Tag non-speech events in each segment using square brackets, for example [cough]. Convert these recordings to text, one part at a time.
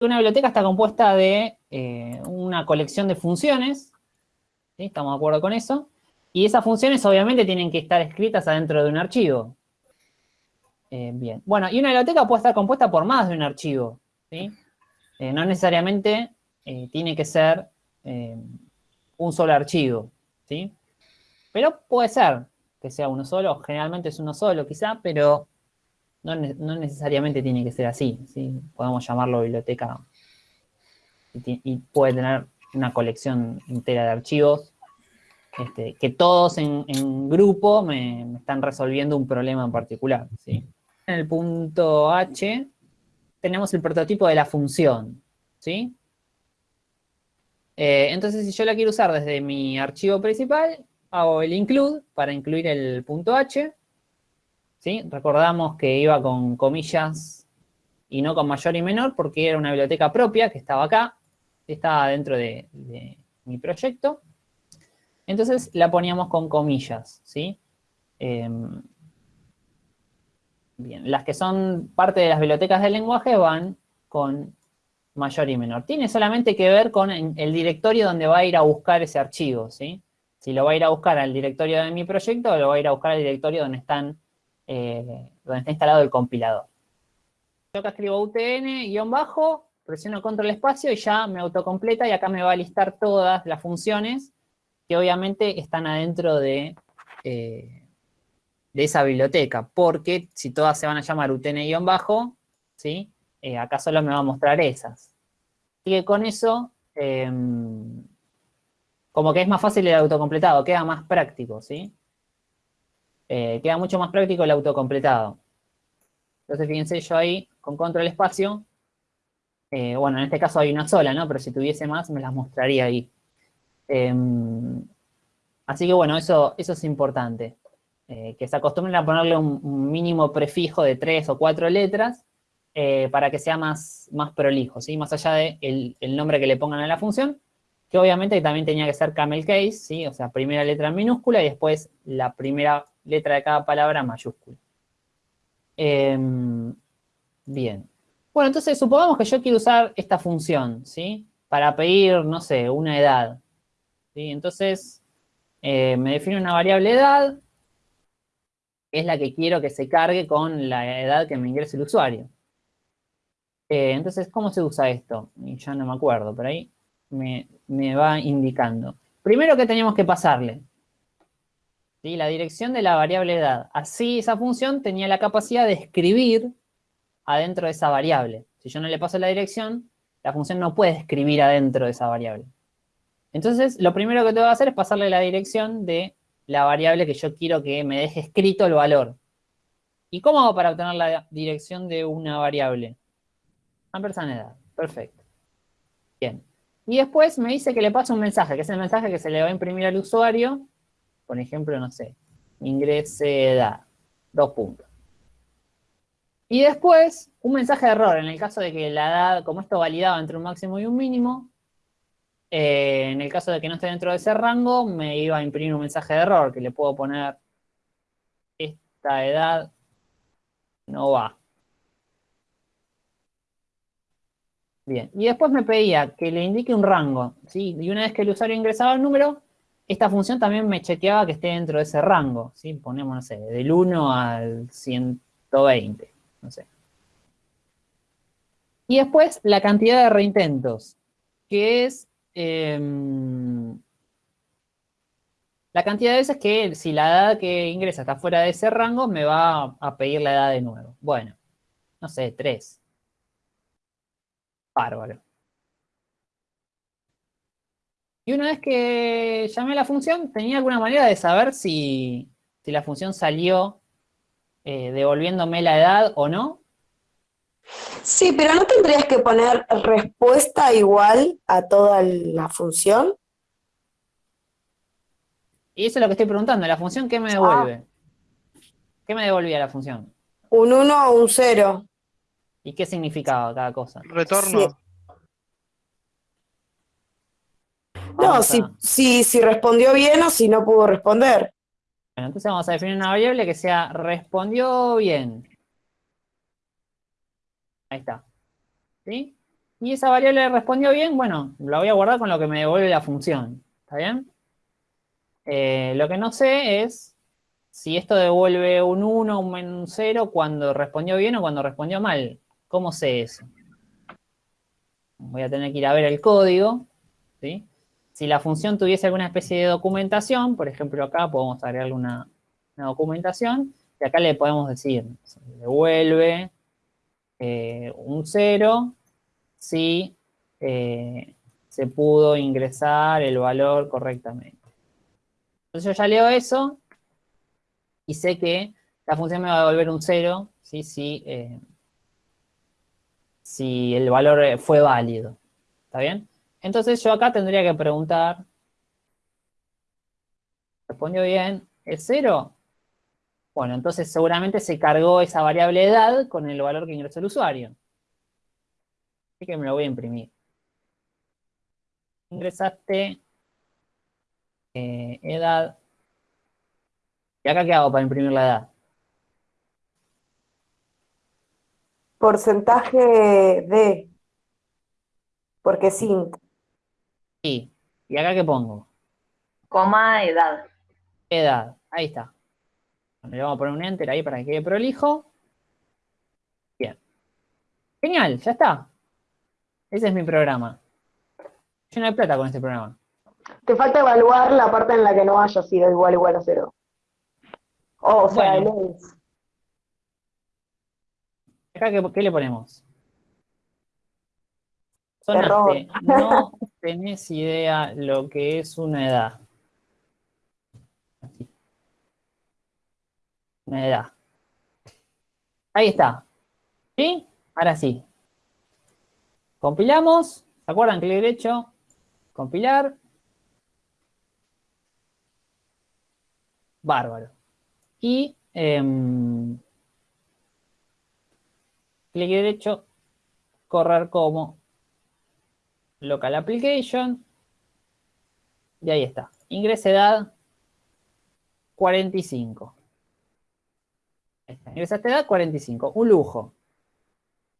Una biblioteca está compuesta de eh, una colección de funciones, ¿sí? estamos de acuerdo con eso, y esas funciones obviamente tienen que estar escritas adentro de un archivo. Eh, bien, bueno, y una biblioteca puede estar compuesta por más de un archivo, ¿sí? Eh, no necesariamente tiene que ser un solo archivo, ¿sí? Pero puede ser que sea uno solo, generalmente es uno solo quizá, pero no, necesariamente tiene que ser así, ¿sí? Podemos llamarlo biblioteca y, puede tener una colección entera de archivos este, que todos en, grupo me, están resolviendo un problema en particular, ¿sí? En el punto H tenemos el prototipo de la función, ¿sí? Eh, entonces, si yo la quiero usar desde mi archivo principal, hago el include para incluir el punto H, Recordamos que iba con comillas y no con mayor y menor porque era una biblioteca propia que estaba acá, estaba dentro de, mi proyecto. Entonces la poníamos con comillas, ¿sí? Em, bien, las que son parte de las bibliotecas del lenguaje van con mayor y menor. Tiene solamente que ver con el directorio donde va a ir a buscar ese archivo, ¿sí? Si lo va a ir a buscar al directorio de mi proyecto o lo va a ir a buscar al directorio donde están eh, donde está instalado el compilador. Yo acá escribo UTN, bajo, presiono control espacio y ya me autocompleta y acá me va a listar todas las funciones que obviamente están adentro de, eh, de esa biblioteca, porque si todas se van a llamar UTN-bajo, ¿sí? Eh, acá solo me va a mostrar esas. Así que con eso, em, como que es más fácil el autocompletado, queda más práctico, ¿sí? Eh, queda mucho más práctico el autocompletado. Entonces, fíjense, yo ahí, con control espacio, eh, bueno, en este caso hay una sola, ¿no? Pero si tuviese más, me las mostraría ahí. Em, así que, bueno, eso, eso es importante. Eh, que se acostumbren a ponerle un, mínimo prefijo de tres o cuatro letras para que sea más, más prolijo, ¿sí? Más allá del de el nombre que le pongan a la función, que obviamente también tenía que ser camel case, ¿sí? O sea, primera letra en minúscula y después la primera letra de cada palabra mayúscula. Em, bien. Bueno, entonces supongamos que yo quiero usar esta función, ¿sí? Para pedir, no sé, una edad. ¿sí? Entonces, eh, me define una variable edad, es la que quiero que se cargue con la edad que me ingrese el usuario. Eh, entonces, ¿cómo se usa esto? Ya no me acuerdo, pero ahí me, me va indicando. Primero, ¿qué teníamos que pasarle? La dirección de la variable edad. Así esa función tenía la capacidad de escribir adentro de esa variable. Si yo no le paso la dirección, la función no puede escribir adentro de esa variable. Entonces, lo primero que tengo que hacer es pasarle la dirección de la variable que yo quiero que me deje escrito el valor. ¿Y cómo hago para obtener la dirección de una variable? Ampersand edad. Perfecto. Bien. Y después me dice que le paso un mensaje, que es el mensaje que se le va a imprimir al usuario por ejemplo, no sé, ingrese edad, dos puntos. Y después, un mensaje de error, en el caso de que la edad, como esto validaba entre un máximo y un mínimo, eh, en el caso de que no esté dentro de ese rango, me iba a imprimir un mensaje de error, que le puedo poner, esta edad no va. Bien, y después me pedía que le indique un rango, ¿sí? Y una vez que el usuario ingresaba el número, esta función también me chequeaba que esté dentro de ese rango, ¿sí? Ponemos, no sé, del 1 al 120, no sé. Y después la cantidad de reintentos, que es em, la cantidad de veces que si la edad que ingresa está fuera de ese rango, me va a pedir la edad de nuevo. Bueno, no sé, 3. Bárbaro. Y una vez que llamé a la función, ¿tenía alguna manera de saber si, la función salió eh, devolviéndome la edad o no? Sí, pero ¿no tendrías que poner respuesta igual a toda la función? Y eso es lo que estoy preguntando. ¿La función qué me devuelve? ¿Qué me devolvía la función? Un 1 o un 0. ¿Y qué significaba cada cosa? Retorno. No, si, si, respondió bien o si no pudo responder. Bueno, entonces vamos a definir una variable que sea respondió bien. Ahí está. ¿Sí? y esa variable respondió bien, bueno, la voy a guardar con lo que me devuelve la función. ¿Está bien? Eh, lo que no sé es si esto devuelve un 1 o un 0 cuando respondió bien o cuando respondió mal. ¿Cómo sé eso? Voy a tener que ir a ver el código. ¿sí? Si la función tuviese alguna especie de documentación, por ejemplo acá podemos agregarle una, documentación, y acá le podemos decir, devuelve eh, un 0 si eh, se pudo ingresar el valor correctamente. Entonces yo ya leo eso y sé que la función me va a devolver un 0 ¿sí? si, eh, si el valor fue válido. ¿Está bien? Entonces yo acá tendría que preguntar, ¿respondió bien? ¿Es 0? Bueno, entonces seguramente se cargó esa variable edad con el valor que ingresó el usuario. Así que me lo voy a imprimir. Ingresaste eh, edad. ¿Y acá qué hago para imprimir la edad? Porcentaje de. Porque sí. Sí. ¿Y acá qué pongo? Coma edad. Edad. Ahí está. le vamos a poner un enter ahí para que quede prolijo. Bien. Genial, ya está. Ese es mi programa. Lleno de plata con este programa. Te falta evaluar la parte en la que no haya sido igual igual a cero. o sea, el Acá, ¿qué, le ponemos? No [laughs] tenés idea lo que es una edad. Una edad. Ahí está. ¿Sí? Ahora sí. Compilamos. ¿Se acuerdan? Clic derecho. Compilar. Bárbaro. Y em, clic derecho, correr como local application. Y ahí está. Ingresa edad 45. Ingresa esta edad 45. Un lujo.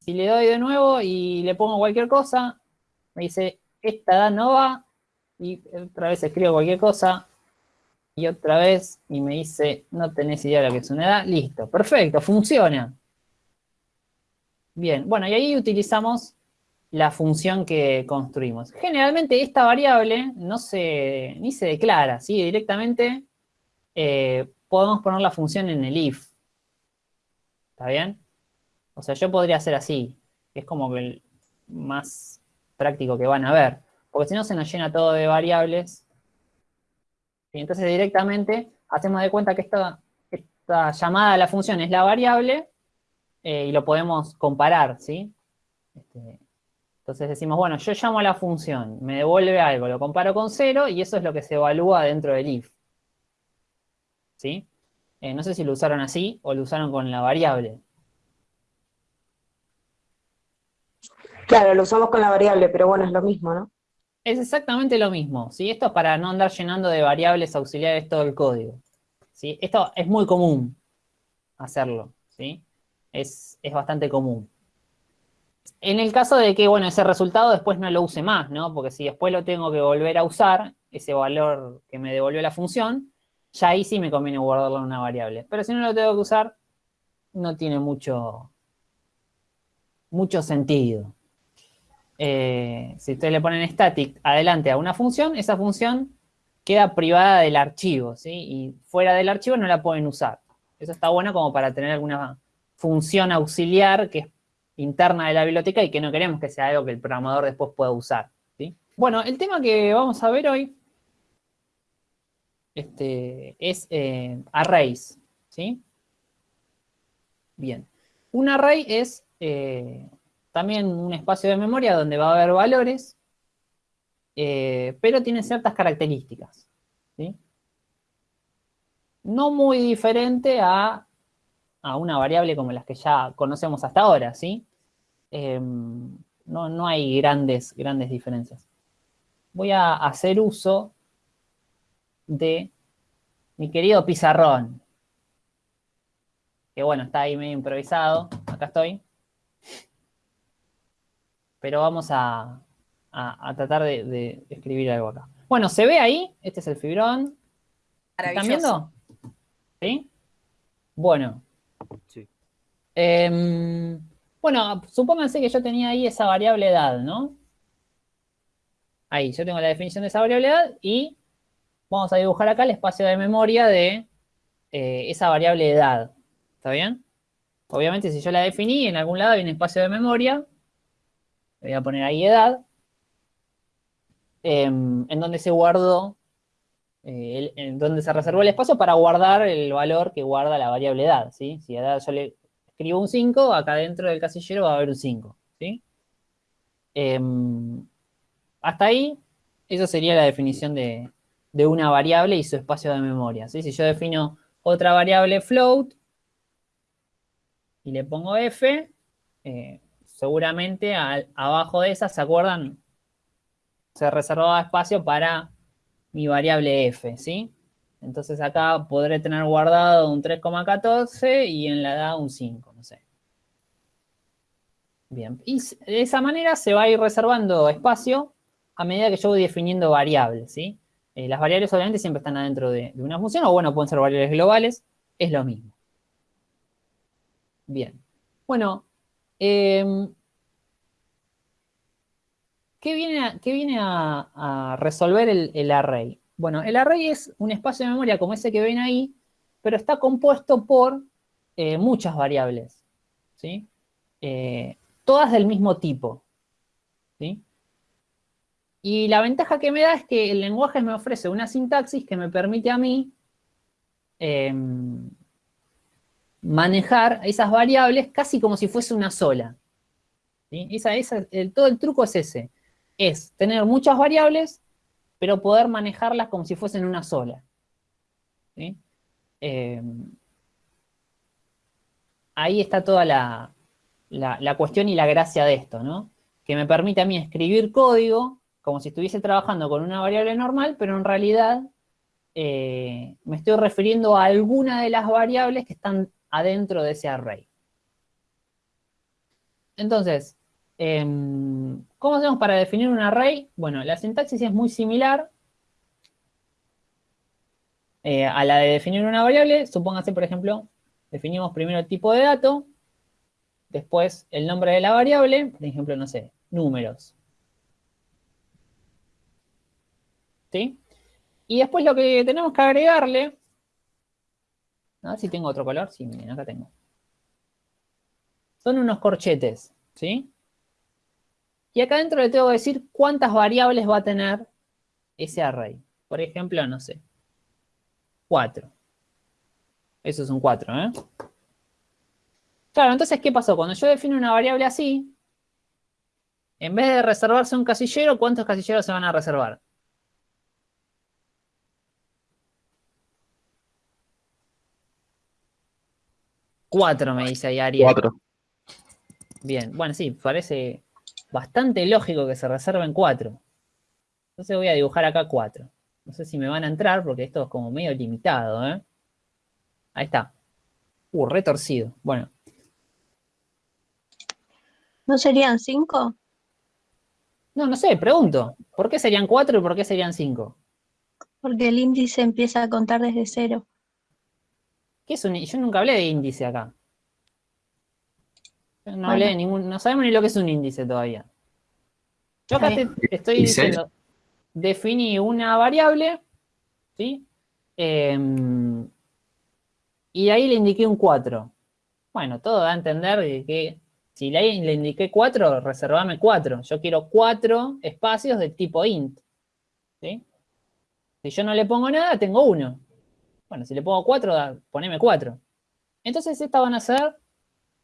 Si le doy de nuevo y le pongo cualquier cosa, me dice, esta edad no va. Y otra vez escribo cualquier cosa, y otra vez y me dice, no tenés idea de lo que es una edad, listo, perfecto, funciona. Bien, bueno, y ahí utilizamos la función que construimos. Generalmente esta variable no se, ni se declara, ¿sí? Directamente eh, podemos poner la función en el if. ¿Está bien? O sea, yo podría hacer así, es como el más práctico que van a ver. Porque si no se nos llena todo de variables entonces directamente hacemos de cuenta que esta, esta llamada a la función es la variable eh, y lo podemos comparar, ¿sí? Este, entonces decimos, bueno, yo llamo a la función, me devuelve algo, lo comparo con cero y eso es lo que se evalúa dentro del if. ¿Sí? Eh, no sé si lo usaron así o lo usaron con la variable. Claro, lo usamos con la variable, pero bueno, es lo mismo, ¿no? Es exactamente lo mismo, ¿sí? Esto es para no andar llenando de variables auxiliares todo el código, ¿sí? Esto es muy común hacerlo, ¿sí? Es, bastante común. En el caso de que, bueno, ese resultado después no lo use más, ¿no? Porque si después lo tengo que volver a usar, ese valor que me devolvió la función, ya ahí sí me conviene guardarlo en una variable. Pero si no lo tengo que usar, no tiene mucho, mucho sentido. Eh, si ustedes le ponen static adelante a una función, esa función queda privada del archivo, ¿sí? Y fuera del archivo no la pueden usar. Eso está bueno como para tener alguna función auxiliar que es interna de la biblioteca y que no queremos que sea algo que el programador después pueda usar, ¿sí? Bueno, el tema que vamos a ver hoy este, es eh, arrays, ¿sí? Bien. Un array es eh, también un espacio de memoria donde va a haber valores, eh, pero tiene ciertas características. No muy diferente a, una variable como las que ya conocemos hasta ahora, ¿sí? Em, no, no, hay grandes, grandes diferencias. Voy a hacer uso de mi querido pizarrón. Que bueno, está ahí medio improvisado. Acá estoy. pero vamos a, tratar de, escribir algo acá. Bueno, ¿se ve ahí? Este es el fibrón. ¿Están viendo? ¿Sí? Bueno. Sí. Em, bueno, supónganse que yo tenía ahí esa variable edad, ¿no? Ahí, yo tengo la definición de esa variable edad y vamos a dibujar acá el espacio de memoria de eh, esa variable edad. ¿Está bien? Obviamente, si yo la definí, en algún lado hay un espacio de memoria. voy a poner ahí edad. Em, en donde se guardó, eh, en donde se reservó el espacio para guardar el valor que guarda la variable edad. ¿sí? Si edad yo le escribo un 5, acá dentro del casillero va a haber un 5. ¿sí? Em, hasta ahí, eso sería la definición de, una variable y su espacio de memoria. ¿sí? Si yo defino otra variable float y le pongo f, eh, seguramente abajo de esa, ¿se acuerdan? Se reservaba espacio para mi variable f, ¿sí? Entonces acá podré tener guardado un 3,14 y en la edad un 5, no sé. Bien, y de esa manera se va a ir reservando espacio a medida que yo voy definiendo variables, ¿sí? Eh, las variables obviamente siempre están adentro de, una función, o bueno, pueden ser variables globales, es lo mismo. Bien. Bueno, em, ¿qué viene, a, resolver el, array? Bueno, el array es un espacio de memoria como ese que ven ahí, pero está compuesto por eh, muchas variables, ¿sí? Eh, todas del mismo tipo, ¿sí? Y la ventaja que me da es que el lenguaje me ofrece una sintaxis que me permite a mí em, manejar esas variables casi como si fuese una sola. todo el truco es ese. Es tener muchas variables, pero poder manejarlas como si fuesen una sola. Em, ahí está toda la, la, cuestión y la gracia de esto, ¿no? Que me permite a mí escribir código como si estuviese trabajando con una variable normal, pero en realidad eh, me estoy refiriendo a alguna de las variables que están adentro de ese array. Entonces, em, ¿cómo hacemos para definir un array? Bueno, la sintaxis es muy similar eh, a la de definir una variable. Supóngase, por ejemplo, definimos primero el tipo de dato, después el nombre de la variable, por ejemplo, no sé, números. ¿sí? Y después lo que tenemos que agregarle, a ver si tengo otro color, sí, miren, acá tengo. Son unos corchetes, ¿sí? Y acá adentro le tengo que decir cuántas variables va a tener ese array. Por ejemplo, no sé, 4. Eso es un 4, ¿eh? Claro, entonces, ¿qué pasó? Cuando yo defino una variable así, en vez de reservarse un casillero, ¿cuántos casilleros se van a reservar? Cuatro, me dice ahí Ariel. Cuatro. Bien, bueno, sí, parece bastante lógico que se reserven cuatro. Entonces voy a dibujar acá cuatro. No sé si me van a entrar porque esto es como medio limitado, ¿eh? Ahí está. Uh, retorcido. Bueno. ¿No serían cinco? No, no sé, pregunto. ¿Por qué serían cuatro y por qué serían cinco? Porque el índice empieza a contar desde cero. Yo nunca hablé de índice acá. No hablé de ningún, no sabemos ni lo que es un índice todavía. Yo acá estoy diciendo, definí una variable, ¿sí? Em, y ahí le indiqué un 4. Bueno, todo da a entender que si le, le indiqué 4, reservame 4. Yo quiero 4 espacios de tipo int. ¿sí? Si yo no le pongo nada, tengo 1. Bueno, si le pongo 4, poneme 4. Entonces estas van a ser,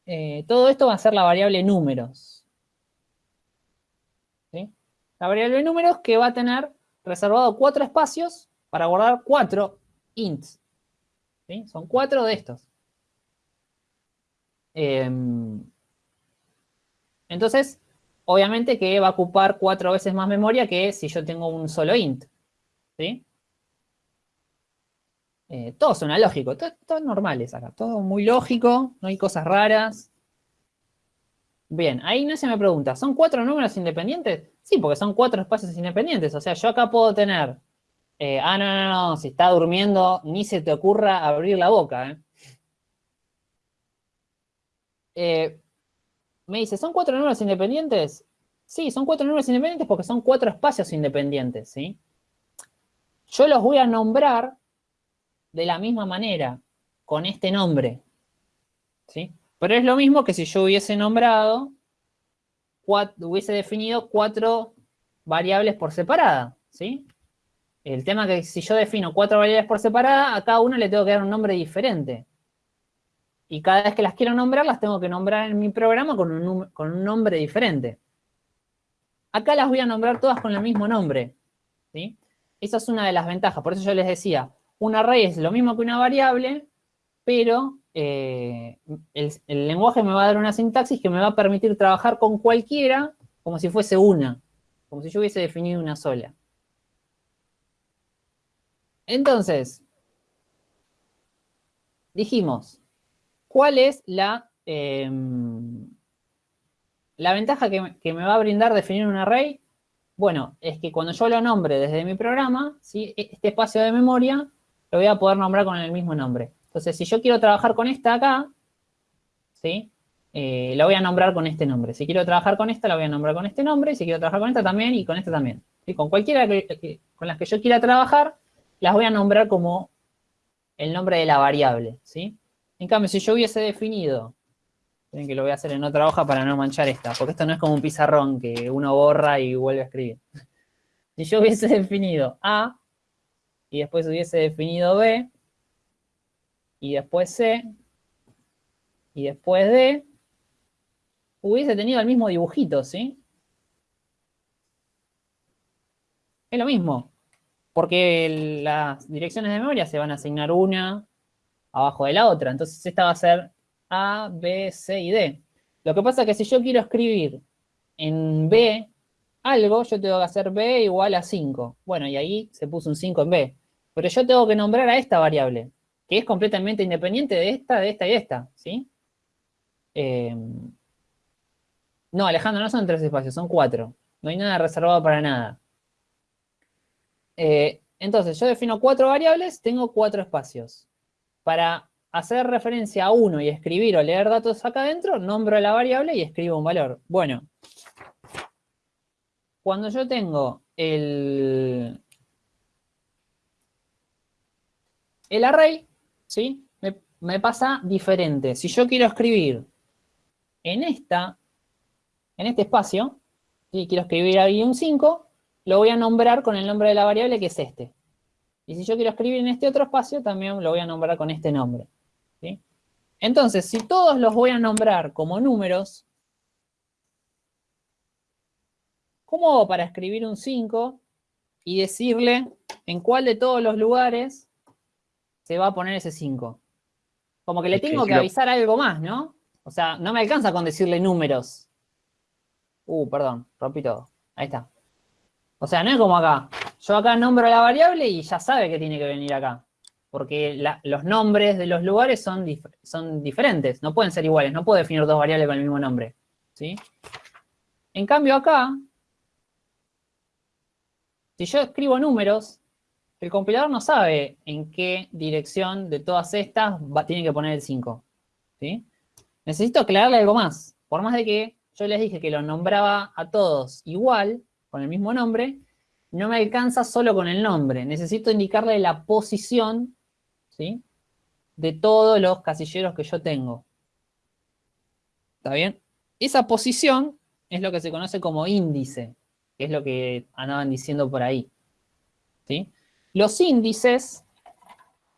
eh, todo esto va a ser la variable números. La variable números que va a tener reservado 4 espacios para guardar 4 ints. Son 4 de estos. Em, entonces, obviamente que va a ocupar 4 veces más memoria que si yo tengo un solo int. ¿Sí? Eh, todo suena lógico, todo, todo normales acá, todo muy lógico, no hay cosas raras. Bien, ahí Ignacio me pregunta, ¿son cuatro números independientes? Sí, porque son cuatro espacios independientes. O sea, yo acá puedo tener... eh, ah, no, no, no, si está durmiendo, ni se te ocurra abrir la boca. ¿eh? Eh, me dice, ¿son cuatro números independientes? Sí, son cuatro números independientes porque son cuatro espacios independientes, ¿sí? Yo los voy a nombrar de la misma manera, con este nombre, ¿sí? Pero es lo mismo que si yo hubiese nombrado, hubiese definido cuatro variables por separada, ¿sí? El tema es que si yo defino cuatro variables por separada, a cada una le tengo que dar un nombre diferente. Y cada vez que las quiero nombrar, las tengo que nombrar en mi programa con un, con un nombre diferente. Acá las voy a nombrar todas con el mismo nombre, ¿sí? Esa es una de las ventajas. Por eso yo les decía, un array es lo mismo que una variable, pero eh, el, lenguaje me va a dar una sintaxis que me va a permitir trabajar con cualquiera como si fuese una, como si yo hubiese definido una sola. Entonces, dijimos, ¿cuál es la, em, la ventaja que, me- va a brindar definir un array? Bueno, es que cuando yo lo nombre desde mi programa, ¿sí? este espacio de memoria lo voy a poder nombrar con el mismo nombre. Entonces, si yo quiero trabajar con esta acá, ¿sí? Eh, la voy a nombrar con este nombre. Si quiero trabajar con esta, la voy a nombrar con este nombre. Si quiero trabajar con esta también, y con esta también. Con cualquiera con las que yo quiera trabajar, las voy a nombrar como el nombre de la variable, ¿sí? En cambio, si yo hubiese definido, miren que lo voy a hacer en otra hoja para no manchar esta, porque esto no es como un pizarrón que uno borra y vuelve a escribir. [laughs] Si yo hubiese definido A, y después hubiese definido B, y después C, y después D, hubiese tenido el mismo dibujito, ¿sí? Es lo mismo, porque las direcciones de memoria se van a asignar una abajo de la otra, entonces esta va a ser A, B, C y D. Lo que pasa es que si yo quiero escribir en B algo, yo tengo que hacer B igual a 5. Bueno, y ahí se puso un 5 en B. Pero yo tengo que nombrar a esta variable, que es completamente independiente de esta, de esta y esta, ¿sí? Eh, no, Alejandro, no son tres espacios, son cuatro. No hay nada reservado para nada. Eh, entonces, yo defino cuatro variables, tengo cuatro espacios. Para hacer referencia a uno y escribir o leer datos acá adentro, nombro la variable y escribo un valor. Bueno, cuando yo tengo el, el array, ¿sí? Me, pasa diferente. Si yo quiero escribir en esta, en este espacio, ¿sí? quiero escribir ahí un 5, lo voy a nombrar con el nombre de la variable que es este. Y si yo quiero escribir en este otro espacio, también lo voy a nombrar con este nombre. ¿sí? Entonces, si todos los voy a nombrar como números, ¿cómo hago para escribir un 5 y decirle en cuál de todos los lugares se va a poner ese 5? Como que le Es que tengo si que lo- avisar algo más, ¿no? O sea, no me alcanza con decirle números. Uh, perdón, rompí todo. Ahí está. O sea, no es como acá. Yo acá nombro la variable y ya sabe que tiene que venir acá. Porque la- los nombres de los lugares son, dif- son diferentes, no pueden ser iguales. No puedo definir dos variables con el mismo nombre. ¿sí? En cambio acá, si yo escribo números, el compilador no sabe en qué dirección de todas estas tiene que poner el 5. ¿sí? Necesito aclararle algo más. Por más de que yo les dije que los nombraba a todos igual, con el mismo nombre, no me alcanza solo con el nombre. Necesito indicarle la posición ¿sí? de todos los casilleros que yo tengo. ¿Está bien? Esa posición es lo que se conoce como índice, que es lo que andaban diciendo por ahí. ¿sí? Los índices,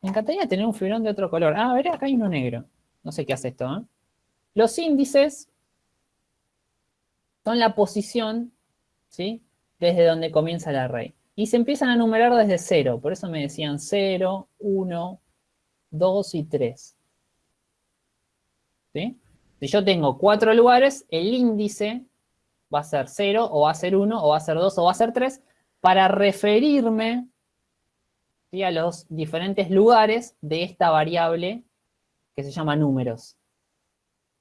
me encantaría tener un fibrón de otro color. Ah, a ver, acá hay uno negro. No sé qué hace esto. ¿eh? Los índices son la posición, ¿sí? Desde donde comienza el array. Y se empiezan a numerar desde cero. Por eso me decían 0, 1, 2 y 3. ¿Sí? Si yo tengo cuatro lugares, el índice va a ser 0, o va a ser 1, o va a ser 2, o va a ser 3, para referirme ¿sí? a los diferentes lugares de esta variable que se llama números.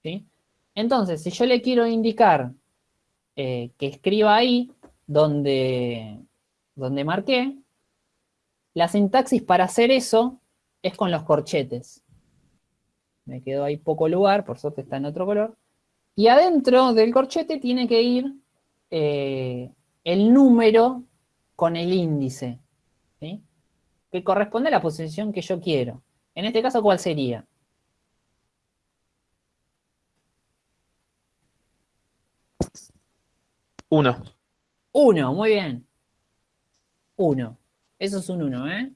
¿sí? Entonces, si yo le quiero indicar eh, que escriba ahí donde, donde marqué, la sintaxis para hacer eso es con los corchetes. Me quedó ahí poco lugar, por suerte está en otro color. Y adentro del corchete tiene que ir eh, el número con el índice, ¿sí? Que corresponde a la posición que yo quiero. En este caso, ¿cuál sería? Uno. Uno, muy bien. Uno. Eso es un uno, ¿eh?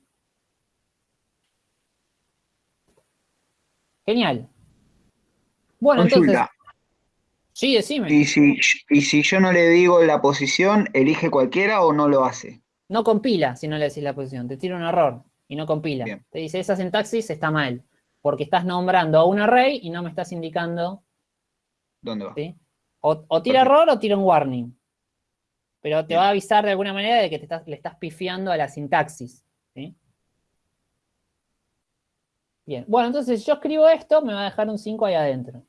Genial. Bueno, entonces... Sí, decime. Y si, y si yo no le digo la posición, ¿elige cualquiera o no lo hace? No compila si no le decís la posición. Te tira un error y no compila. Bien. Te dice, esa sintaxis está mal. Porque estás nombrando a un array y no me estás indicando, ¿Dónde va? ¿sí? O, o tira Perfecto. error o tira un warning. Pero te Bien. va a avisar de alguna manera de que te estás, le estás pifiando a la sintaxis. ¿sí? Bien. Bueno, entonces si yo escribo esto, me va a dejar un 5 ahí adentro.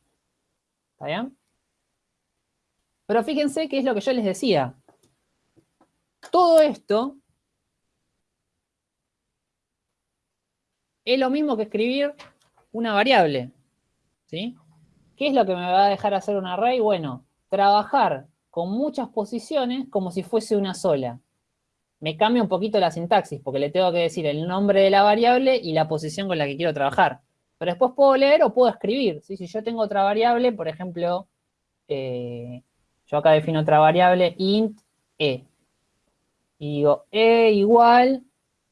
¿Está bien? Pero fíjense que es lo que yo les decía. Todo esto es lo mismo que escribir una variable. ¿Sí? ¿Qué es lo que me va a dejar hacer un array? Bueno, trabajar con muchas posiciones como si fuese una sola. Me cambia un poquito la sintaxis, porque le tengo que decir el nombre de la variable y la posición con la que quiero trabajar. Pero después puedo leer o puedo escribir. Si yo tengo otra variable, por ejemplo, eh, yo acá defino otra variable, int e. Y digo, e igual,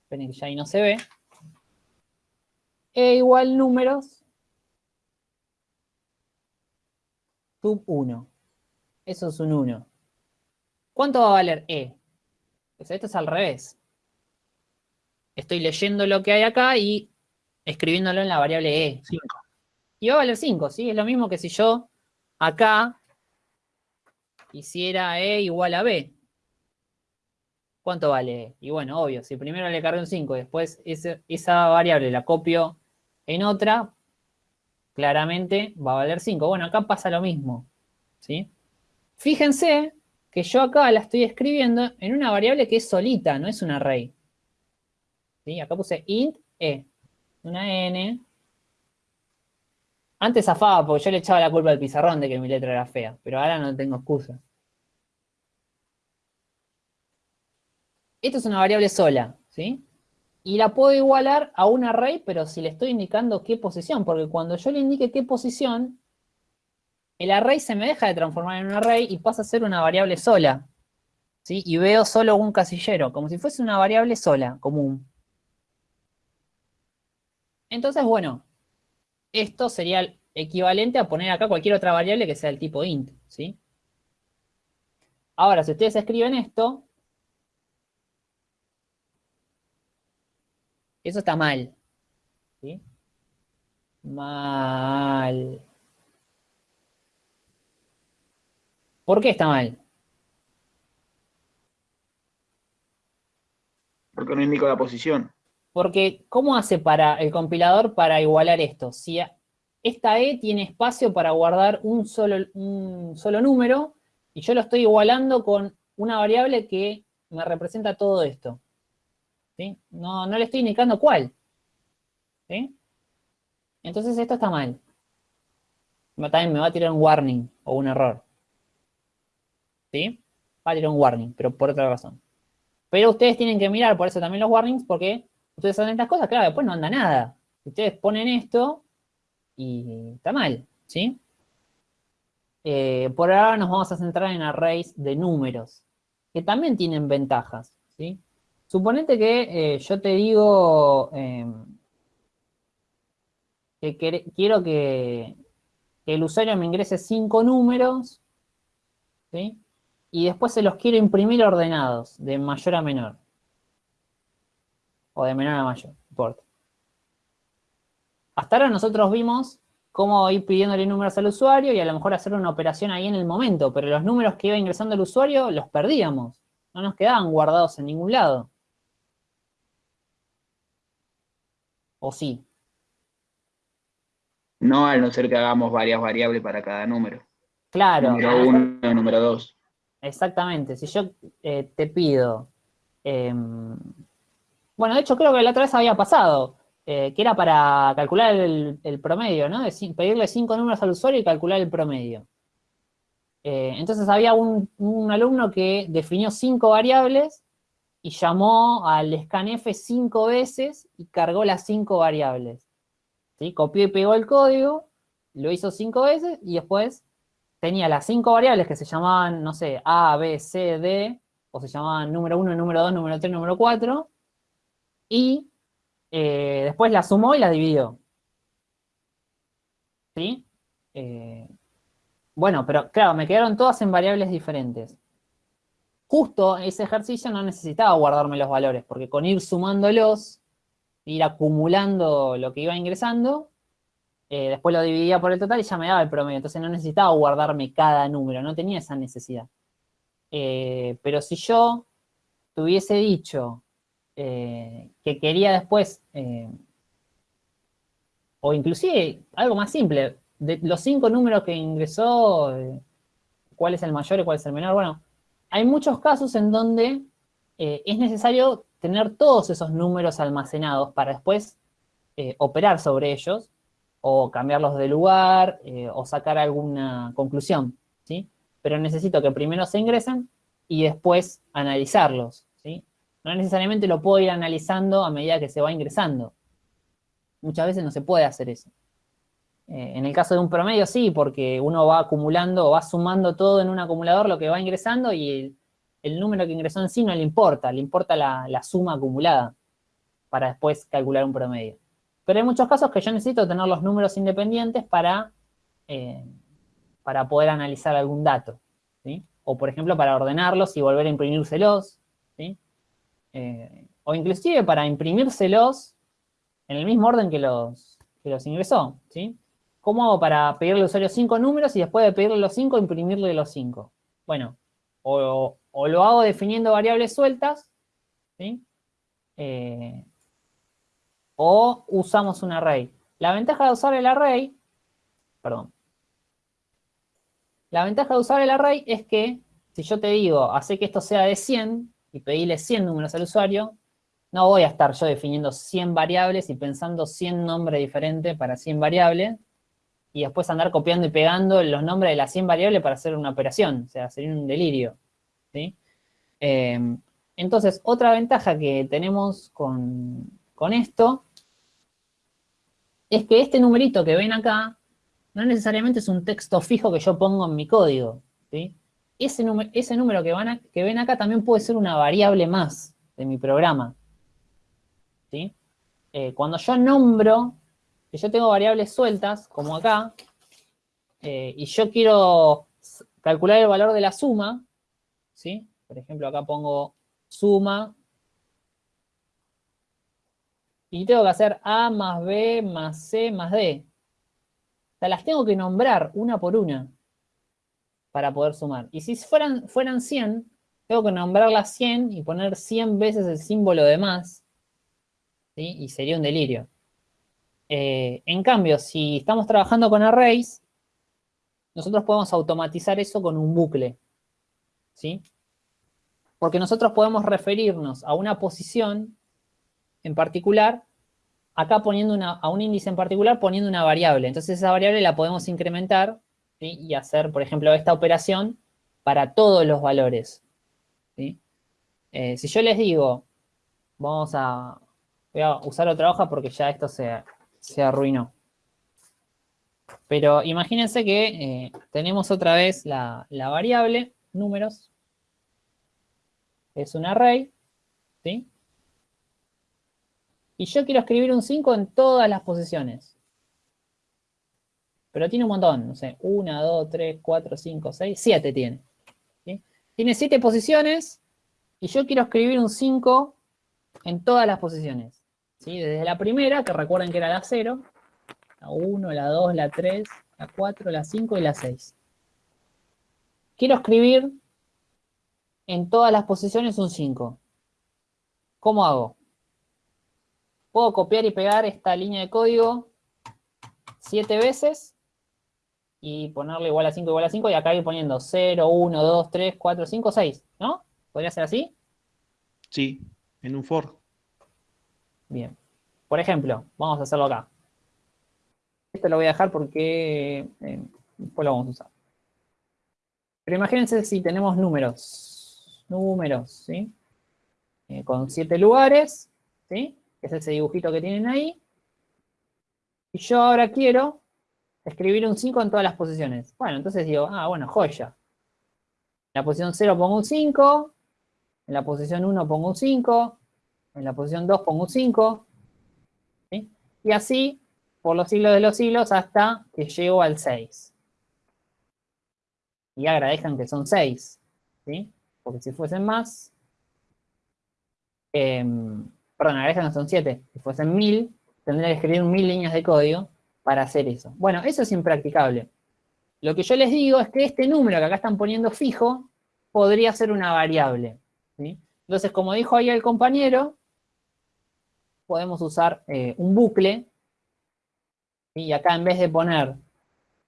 esperen que ya ahí no se ve, e igual números, sub 1. Eso es un 1. ¿Cuánto va a valer e? Pues esto es al revés. Estoy leyendo lo que hay acá y escribiéndolo en la variable e. Cinco. Y va a valer 5, ¿sí? Es lo mismo que si yo acá hiciera e igual a b. ¿Cuánto vale? Y bueno, obvio, si primero le cargué un 5 y después esa variable la copio en otra, claramente va a valer 5. Bueno, acá pasa lo mismo, ¿sí? Fíjense que yo acá la estoy escribiendo en una variable que es solita, no es un array. ¿Sí? Acá puse int e, una n. Antes zafaba porque yo le echaba la culpa al pizarrón de que mi letra era fea, pero ahora no tengo excusa. Esto es una variable sola, ¿sí? Y la puedo igualar a un array, pero si le estoy indicando qué posición, porque cuando yo le indique qué posición, el array se me deja de transformar en un array y pasa a ser una variable sola, ¿sí? Y veo solo un casillero, como si fuese una variable sola, común. Entonces, bueno, esto sería equivalente a poner acá cualquier otra variable que sea el tipo int, ¿sí? Ahora, si ustedes escriben esto, eso está mal, ¿sí? Mal. ¿Por qué está mal? Porque no indico la posición. Porque, ¿cómo hace para el compilador para igualar esto? Si esta E tiene espacio para guardar un solo, un solo número, y yo lo estoy igualando con una variable que me representa todo esto. No, no le estoy indicando cuál. ¿Sí? Entonces esto está mal. También me va a tirar un warning o un error. ¿Sí? Va a tirar un warning, pero por otra razón. Pero ustedes tienen que mirar, por eso también los warnings, porque ustedes hacen estas cosas, claro, después no anda nada. Ustedes ponen esto y está mal, ¿sí? Eh, por ahora nos vamos a centrar en arrays de números, que también tienen ventajas, ¿sí? Suponete que eh, yo te digo eh, que quiero que, el usuario me ingrese cinco números. Y después se los quiero imprimir ordenados, de mayor a menor. O de menor a mayor, no importa. Hasta ahora nosotros vimos cómo ir pidiéndole números al usuario y a lo mejor hacer una operación ahí en el momento, pero los números que iba ingresando el usuario los perdíamos. No nos quedaban guardados en ningún lado. ¿O sí? No al no ser que hagamos varias variables para cada número. Claro. Número uno, número dos. Exactamente. Si yo eh, te pido. em, bueno, de hecho, creo que la otra vez había pasado. eh, que era para calcular el, el promedio, ¿no? De pedirle cinco números al usuario y calcular el promedio. Eh, entonces había un, un alumno que definió cinco variables y llamó al scanf cinco veces y cargó las cinco variables. ¿sí? Copió y pegó el código, lo hizo cinco veces y después tenía las cinco variables que se llamaban, no sé, A, B, C, D, o se llamaban número 1, número 2, número 3, número 4, y eh, después las sumó y las dividió. ¿Sí? Eh, bueno, pero claro, me quedaron todas en variables diferentes. Justo ese ejercicio no necesitaba guardarme los valores, porque con ir sumándolos, ir acumulando lo que iba ingresando, eh, después lo dividía por el total y ya me daba el promedio. Entonces no necesitaba guardarme cada número, no tenía esa necesidad. Eh, pero si yo te hubiese dicho eh, que quería después, o inclusive algo más simple, de los cinco números que ingresó, cuál es el mayor y cuál es el menor, bueno, hay muchos casos en donde eh, es necesario tener todos esos números almacenados para después eh, operar sobre ellos o cambiarlos de lugar eh, o sacar alguna conclusión, ¿sí? Pero necesito que primero se ingresen y después analizarlos, ¿sí? No necesariamente lo puedo ir analizando a medida que se va ingresando. Muchas veces no se puede hacer eso. Eh, en el caso de un promedio sí, porque uno va acumulando, va sumando todo en un acumulador lo que va ingresando y el, número que ingresó en sí no le importa, le importa la, la suma acumulada para después calcular un promedio. Pero hay muchos casos que yo necesito tener los números independientes para, eh, para poder analizar algún dato. ¿sí? O, por ejemplo, para ordenarlos y volver a imprimírselos. ¿sí? Eh, o inclusive para imprimírselos en el mismo orden que los, que los ingresó. ¿sí? ¿Cómo hago para pedirle al usuario cinco números y después de pedirle los cinco, imprimirle los cinco? Bueno, o, lo hago definiendo variables sueltas. Eh, o usamos un array. La ventaja de usar el array, perdón. La ventaja de usar el array es que si yo te digo, hace que esto sea de 100 y pedirle 100 números al usuario, no voy a estar yo definiendo 100 variables y pensando 100 nombres diferentes para 100 variables y después andar copiando y pegando los nombres de las 100 variables para hacer una operación. O sea, sería un delirio. ¿sí? Eh, entonces, otra ventaja que tenemos con, con esto es que este numerito que ven acá no necesariamente es un texto fijo que yo pongo en mi código. ¿sí? Ese, ese número que, van a, que ven acá también puede ser una variable más de mi programa. ¿sí? Eh, cuando yo nombro, que yo tengo variables sueltas, como acá, eh, y yo quiero calcular el valor de la suma, ¿sí? Por ejemplo, acá pongo suma, y tengo que hacer A más B más C más D. O sea, las tengo que nombrar una por una para poder sumar. Y si fueran, fueran 100, tengo que nombrar las 100 y poner 100 veces el símbolo de más, ¿sí? Y sería un delirio. Eh, en cambio, si estamos trabajando con arrays, nosotros podemos automatizar eso con un bucle, ¿sí? Porque nosotros podemos referirnos a una posición en particular, acá poniendo una, a un índice en particular poniendo una variable. Entonces esa variable la podemos incrementar y hacer, por ejemplo, esta operación para todos los valores. Eh, si yo les digo, vamos a, voy a usar otra hoja porque ya esto se, se arruinó. Pero imagínense que eh, tenemos otra vez la, la variable, números, es un array, ¿sí? Y yo quiero escribir un 5 en todas las posiciones. Pero tiene un montón, no sé, 1, 2, 3, 4, 5, 6, 7 tiene. ¿sí? Tiene 7 posiciones y yo quiero escribir un 5 en todas las posiciones. ¿Sí? Desde la primera, que recuerden que era la 0, la 1, la 2, la 3, la 4, la 5 y la 6. Quiero escribir en todas las posiciones un 5. ¿Cómo hago? Puedo copiar y pegar esta línea de código 7 veces y ponerle igual a 5 igual a 5 y acá ir poniendo 0, 1, 2, 3, 4, 5, 6, ¿no? ¿Podría ser así? Sí, en un for. Bien. Por ejemplo, vamos a hacerlo acá. Esto lo voy a dejar porque eh, después lo vamos a usar. Pero imagínense si tenemos números. Números, ¿sí? Eh, con 7 lugares, ¿sí? Es ese dibujito que tienen ahí. Y yo ahora quiero escribir un 5 en todas las posiciones. Bueno, entonces digo, ah, bueno, joya. En la posición 0 pongo un 5, en la posición 1 pongo un 5, en la posición 2 pongo un 5, ¿sí? y así por los siglos de los siglos hasta que llego al 6. Y agradezcan que son 6, ¿sí? porque si fuesen más, eh, perdón, agradezcan que son 7, si fuesen 1000, tendría que escribir 1000 líneas de código para hacer eso. Bueno, eso es impracticable. Lo que yo les digo es que este número que acá están poniendo fijo podría ser una variable. Entonces, como dijo ahí el compañero, podemos usar eh, un bucle. Y acá en vez de poner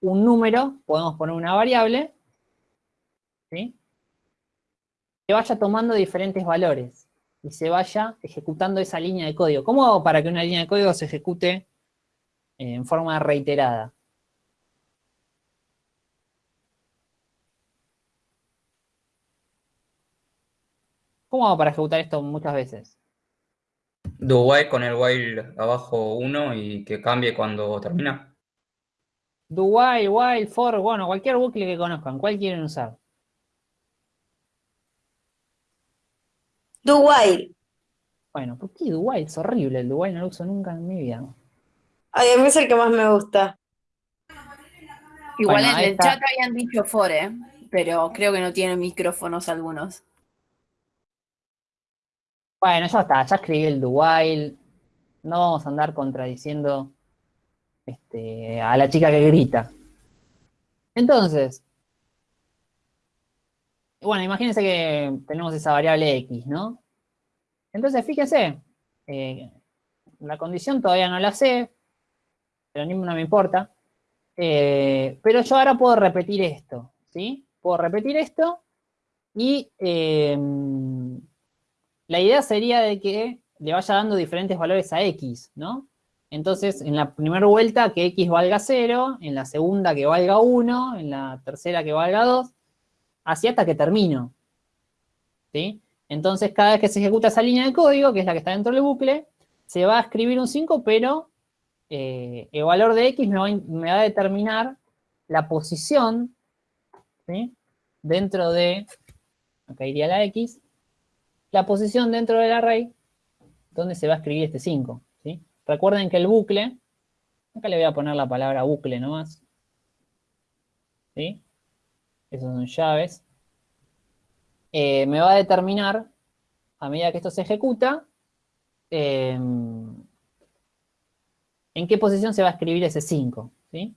un número, podemos poner una variable. Que vaya tomando diferentes valores y se vaya ejecutando esa línea de código. ¿Cómo hago para que una línea de código se ejecute eh, en forma reiterada? ¿Cómo hago para ejecutar esto muchas veces? Do while con el while abajo 1 y que cambie cuando termina. Do while, while, for, bueno, cualquier bucle que conozcan. ¿Cuál quieren usar? Do while. Bueno, ¿por qué do while? Es horrible. El do while no lo uso nunca en mi vida. Ay, a mí es el que más me gusta. Igual Bueno, en el está. chat habían dicho for, ¿eh? pero creo que no tienen micrófonos algunos. Bueno, ya está, ya escribí el do while. No vamos a andar contradiciendo este, a la chica que grita. Entonces, bueno, imagínense que tenemos esa variable x, ¿no? Entonces, fíjense, eh, la condición todavía no la sé, pero ni no me importa. Eh, pero yo ahora puedo repetir esto, ¿sí? Puedo repetir esto y eh, la idea sería de que le vaya dando diferentes valores a x, ¿no? Entonces, en la primera vuelta que x valga 0, en la segunda que valga 1, en la tercera que valga 2, así hasta que termino. ¿Sí? Entonces, cada vez que se ejecuta esa línea de código, que es la que está dentro del bucle, se va a escribir un 5, pero eh, el valor de x me va, me va a determinar la posición ¿sí? dentro de, acá iría la x, la posición dentro del array donde se va a escribir este 5. ¿sí? Recuerden que el bucle, acá le voy a poner la palabra bucle nomás. ¿Sí? Esas son llaves. Eh, me va a determinar, a medida que esto se ejecuta, eh, en qué posición se va a escribir ese 5. ¿sí?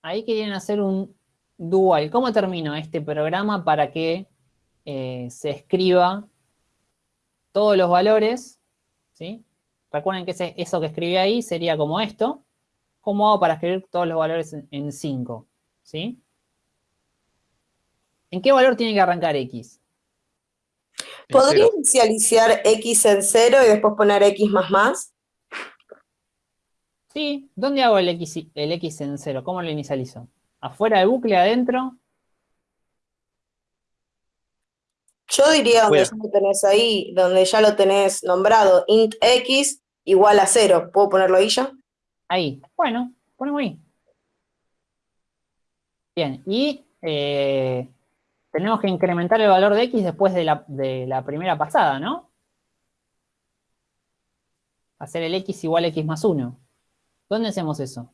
Ahí quieren hacer un dual. ¿Cómo termino este programa para que eh, se escriba todos los valores? ¿sí? Recuerden que ese- eso que escribí ahí sería como esto. ¿Cómo hago para escribir todos los valores en 5? ¿sí? ¿En qué valor tiene que arrancar x? En ¿Podría cero. inicializar x en cero y después poner x más más? Sí, ¿dónde hago el x, el x en 0? ¿Cómo lo inicializo? ¿Afuera del bucle, adentro? Yo diría donde ya lo tenés ahí, donde ya lo tenés nombrado, int x igual a cero. ¿Puedo ponerlo ahí ya? Ahí. Bueno, ponemos ahí. Bien, y eh, tenemos que incrementar el valor de x después de la, de la primera pasada, ¿no? Hacer el x igual a x más 1. ¿Dónde hacemos eso?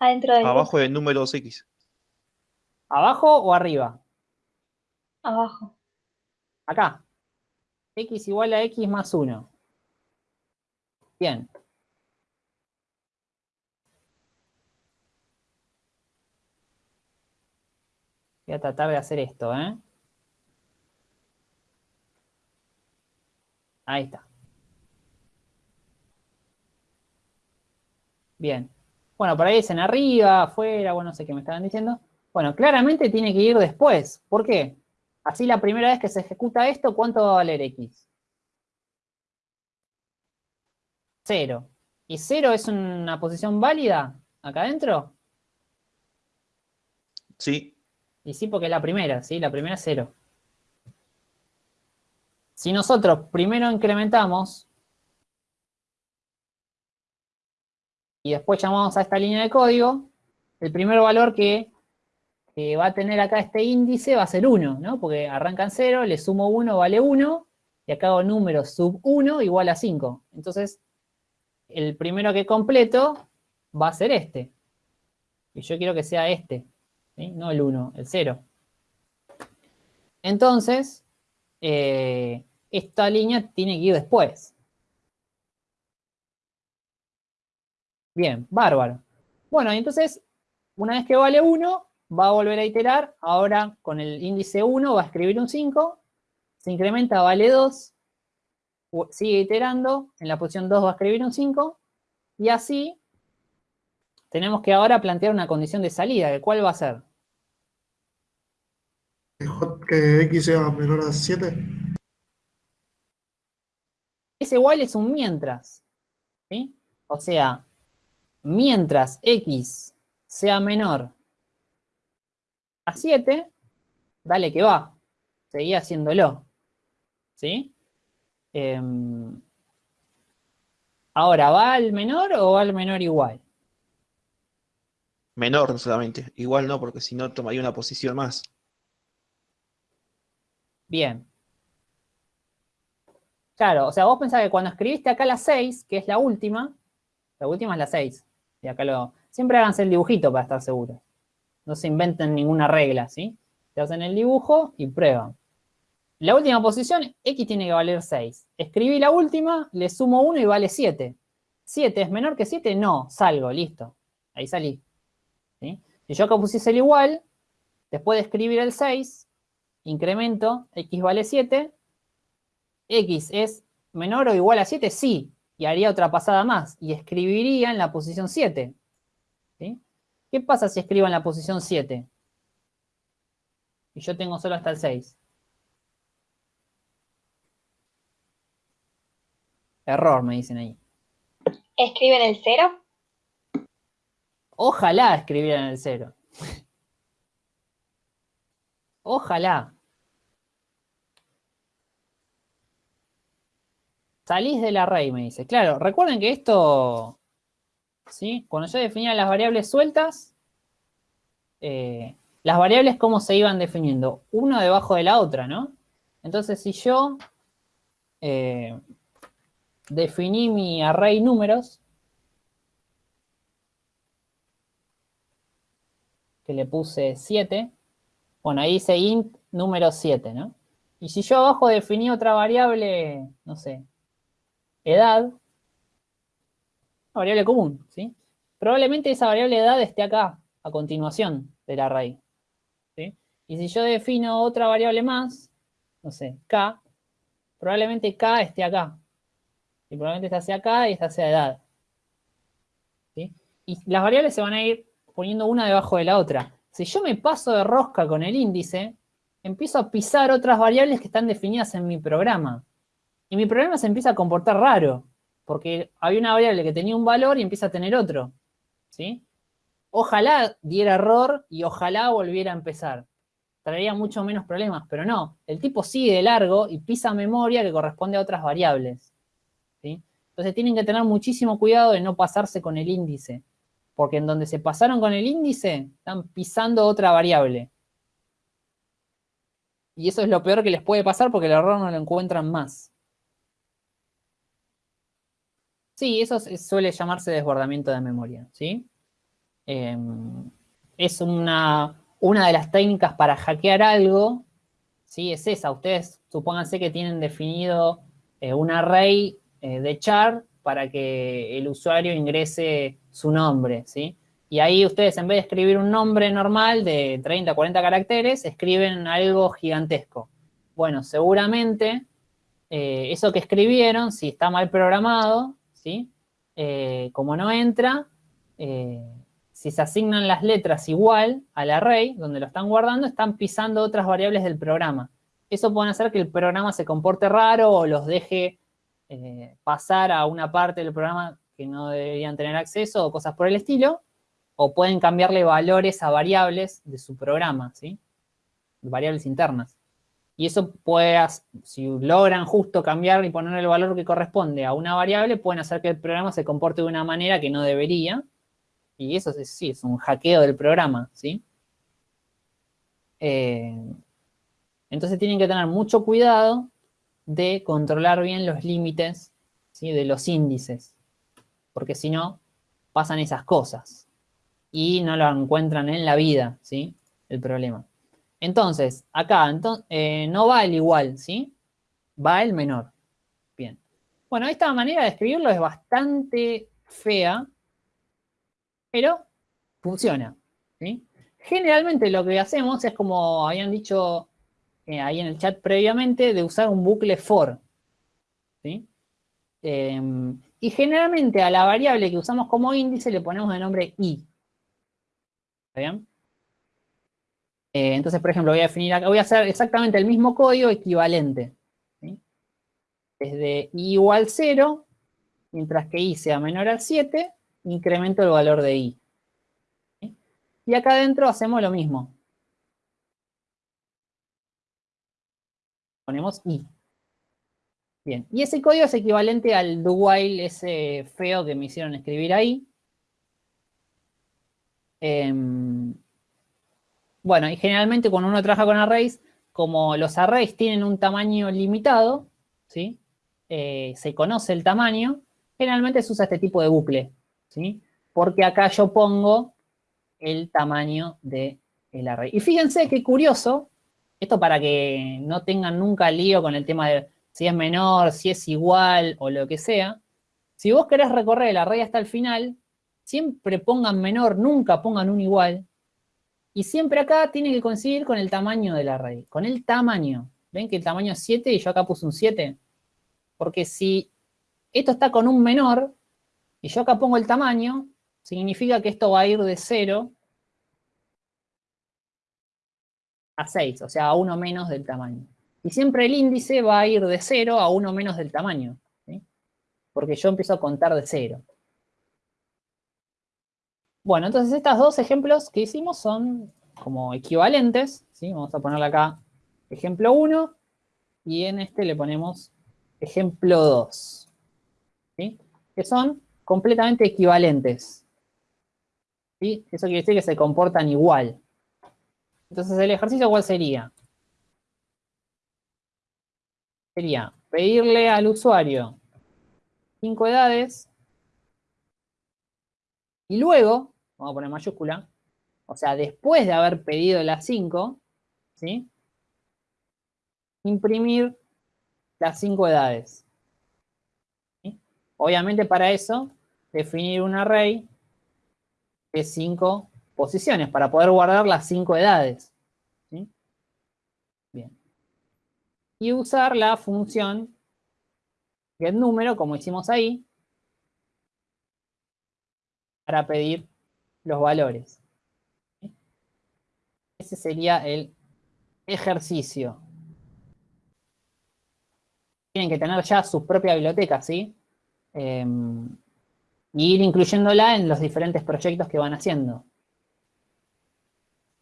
Adentro del Abajo de números X. ¿Abajo o arriba? abajo. Acá. x igual a x más 1. Bien. Voy a tratar de hacer esto, ¿eh? Ahí está. Bien. Bueno, por ahí dicen arriba, afuera, bueno, no sé qué me estaban diciendo. Bueno, claramente tiene que ir después. ¿Por qué? Así la primera vez que se ejecuta esto, ¿cuánto va a valer x? Cero. ¿Y cero es una posición válida acá adentro? Sí, Y sí, porque es la primera, ¿sí? La primera es cero. Si nosotros primero incrementamos y después llamamos a esta línea de código, el primer valor que, que va a tener acá este índice va a ser 1, ¿no? Porque arranca en 0, le sumo 1, vale 1, y acá hago número sub 1 igual a 5. Entonces, el primero que completo va a ser este. Y yo quiero que sea este, ¿sí? No el 1, el 0. Entonces, eh, esta línea tiene que ir después. Bien, bárbaro. Bueno, entonces, una vez que vale 1, va a volver a iterar. Ahora, con el índice 1, va a escribir un 5. Se incrementa, vale 2. u- Sigue iterando. En la posición 2 va a escribir un 5. Y así, tenemos que ahora plantear una condición de salida. que ¿Cuál va a ser? Que X sea menor a 7. Ese while es un mientras. ¿sí? O sea, mientras x sea menor a 7, dale que va. Seguí haciéndolo. ¿Sí? Em, ahora, ¿va al menor o va al menor igual? menor solamente. Igual no, porque si no tomaría una posición más. Bien. Claro, o sea, vos pensás que cuando escribiste acá la 6, que es la última, la última es la 6. Y acá lo... Siempre háganse el dibujito para estar seguros. No se inventen ninguna regla, ¿sí? Se hacen el dibujo y prueban. La última posición, x tiene que valer 6. Escribí la última, le sumo 1 y vale 7. ¿7 es menor que 7? No, salgo, listo. Ahí salí. ¿sí? Si yo acá pusiese el igual, después de escribir el 6, incremento, x vale 7, x es menor o igual a 7, sí, y haría otra pasada más, y escribiría en la posición 7. ¿sí? ¿Qué pasa si escribo en la posición 7? Y yo tengo solo hasta el 6. Error, me dicen ahí. ¿Escriben el cero? Ojalá escribieran el 0. [laughs] Ojalá. Salís del array, me dice. Claro, recuerden que esto, ¿sí? Cuando yo definía las variables sueltas, eh, las variables cómo se iban definiendo, una debajo de la otra, ¿no? Entonces, si yo eh, definí mi array números, que le puse 7, bueno, ahí dice int número 7, ¿no? Y si yo abajo definí otra variable, no sé, edad, variable común, ¿sí? Probablemente esa variable edad esté acá, a continuación del array, ¿sí? Y si yo defino otra variable más, no sé, k, probablemente k esté acá. Y probablemente esta sea acá y esta sea edad. ¿sí? Y las variables se van a ir poniendo una debajo de la otra. Si yo me paso de rosca con el índice, empiezo a pisar otras variables que están definidas en mi programa. Y mi programa se empieza a comportar raro, porque había una variable que tenía un valor y empieza a tener otro. ¿sí? Ojalá diera error y ojalá volviera a empezar. Traería mucho menos problemas, pero no. El tipo sigue de largo y pisa memoria que corresponde a otras variables. ¿sí? Entonces tienen que tener muchísimo cuidado de no pasarse con el índice. Porque en donde se pasaron con el índice, están pisando otra variable. Y eso es lo peor que les puede pasar porque el error no lo encuentran más. Sí, eso suele llamarse desbordamiento de memoria, ¿sí? Eh, es una, una de las técnicas para hackear algo, ¿sí? Es esa. Ustedes supónganse que tienen definido eh, un array eh, de char para que el usuario ingrese su nombre, ¿sí? Y ahí ustedes en vez de escribir un nombre normal de 30, 40 caracteres, escriben algo gigantesco. Bueno, seguramente eh, eso que escribieron, si está mal programado, ¿sí? Eh, como no entra, eh, si se asignan las letras igual al array, donde lo están guardando, están pisando otras variables del programa. Eso puede hacer que el programa se comporte raro o los deje eh, pasar a una parte del programa que no deberían tener acceso o cosas por el estilo, o pueden cambiarle valores a variables de su programa, ¿sí? Variables internas. Y eso puede, si logran justo cambiar y poner el valor que corresponde a una variable, pueden hacer que el programa se comporte de una manera que no debería. Y eso sí, es un hackeo del programa, ¿sí? Eh, entonces tienen que tener mucho cuidado de controlar bien los límites ¿sí? de los índices. Porque si no, pasan esas cosas. Y no lo encuentran en la vida, ¿sí? El problema. Entonces, acá eh, no va el igual, ¿sí? Va el menor. Bien. Bueno, esta manera de escribirlo es bastante fea, pero funciona, ¿sí? Generalmente lo que hacemos es como habían dicho eh, ahí en el chat previamente, de usar un bucle for, ¿sí? Em, y generalmente a la variable que usamos como índice le ponemos el nombre i. ¿Está bien? Eh, entonces, por ejemplo, voy a definir voy a hacer exactamente el mismo código equivalente. Desde i igual 0, mientras que i sea menor al 7, incremento el valor de i. Y acá adentro hacemos lo mismo. Ponemos i. Bien, y ese código es equivalente al do while ese feo que me hicieron escribir ahí. Em, bueno, y generalmente cuando uno trabaja con arrays, como los arrays tienen un tamaño limitado, ¿sí? Eh, se conoce el tamaño, generalmente se usa este tipo de bucle, ¿sí? Porque acá yo pongo el tamaño del array. Y fíjense qué curioso, esto para que no tengan nunca lío con el tema de si es menor, si es igual o lo que sea. Si vos querés recorrer el array hasta el final, siempre pongan menor, nunca pongan un igual, y siempre acá tiene que coincidir con el tamaño del array, con el tamaño. ¿Ven que el tamaño es 7 y yo acá puse un 7? Porque si esto está con un menor y yo acá pongo el tamaño, significa que esto va a ir de 0 a 6, o sea, a 1 menos del tamaño. Y siempre el índice va a ir de 0 a 1 menos del tamaño, porque yo empiezo a contar de 0. Bueno, entonces estos dos ejemplos que hicimos son como equivalentes, ¿sí? Vamos a ponerle acá ejemplo 1 y en este le ponemos ejemplo 2, ¿sí? Que son completamente equivalentes. Eso quiere decir que se comportan igual. Entonces, ¿el ejercicio cuál sería? Sería pedirle al usuario cinco edades y luego vamos a poner mayúscula, o sea, después de haber pedido las 5, ¿sí? Imprimir las 5 edades. Obviamente para eso, definir un array de 5 posiciones, para poder guardar las 5 edades. Bien. Y usar la función getNúmero, como hicimos ahí, para pedir los valores. Ese sería el ejercicio. Tienen que tener ya su propia biblioteca, ¿sí? Em, y ir incluyéndola en los diferentes proyectos que van haciendo.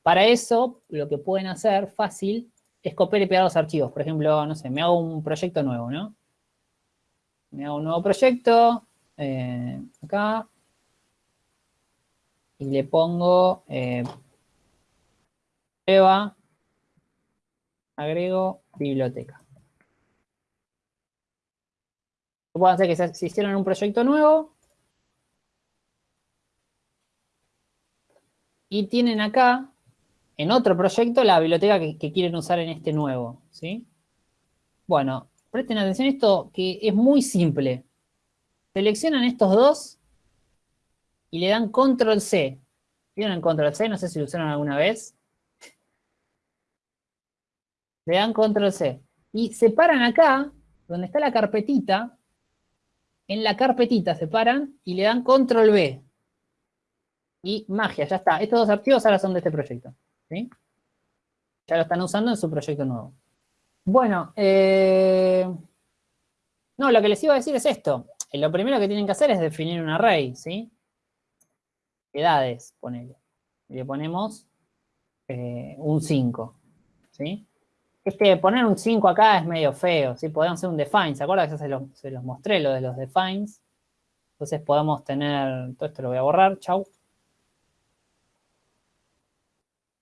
Para eso, lo que pueden hacer fácil es copiar y pegar los archivos. Por ejemplo, no sé, me hago un proyecto nuevo, ¿no? Me hago un nuevo proyecto, eh, acá, y le pongo eh, prueba, agrego biblioteca. Puedo hacer que se, hicieron un proyecto nuevo. Y tienen acá, en otro proyecto, la biblioteca que, que quieren usar en este nuevo. ¿sí? Bueno, presten atención a esto que es muy simple. Seleccionan estos dos y le dan control C. ¿Vieron el control C? No sé si lo usaron alguna vez. Le dan control C. Y separan acá, donde está la carpetita, en la carpetita separan y le dan control B. y magia, ya está. Estos dos archivos ahora son de este proyecto. ¿sí? Ya lo están usando en su proyecto nuevo. Bueno, eh, no, lo que les iba a decir es esto. Lo primero que tienen que hacer es definir un array, ¿sí? Edades, ponele. Le ponemos eh, un 5, ¿sí? Este, poner un 5 acá es medio feo, ¿sí? Podemos hacer un define, ¿se acuerdan ya se los, se los mostré, lo de los defines? Entonces podemos tener, todo esto lo voy a borrar, chau.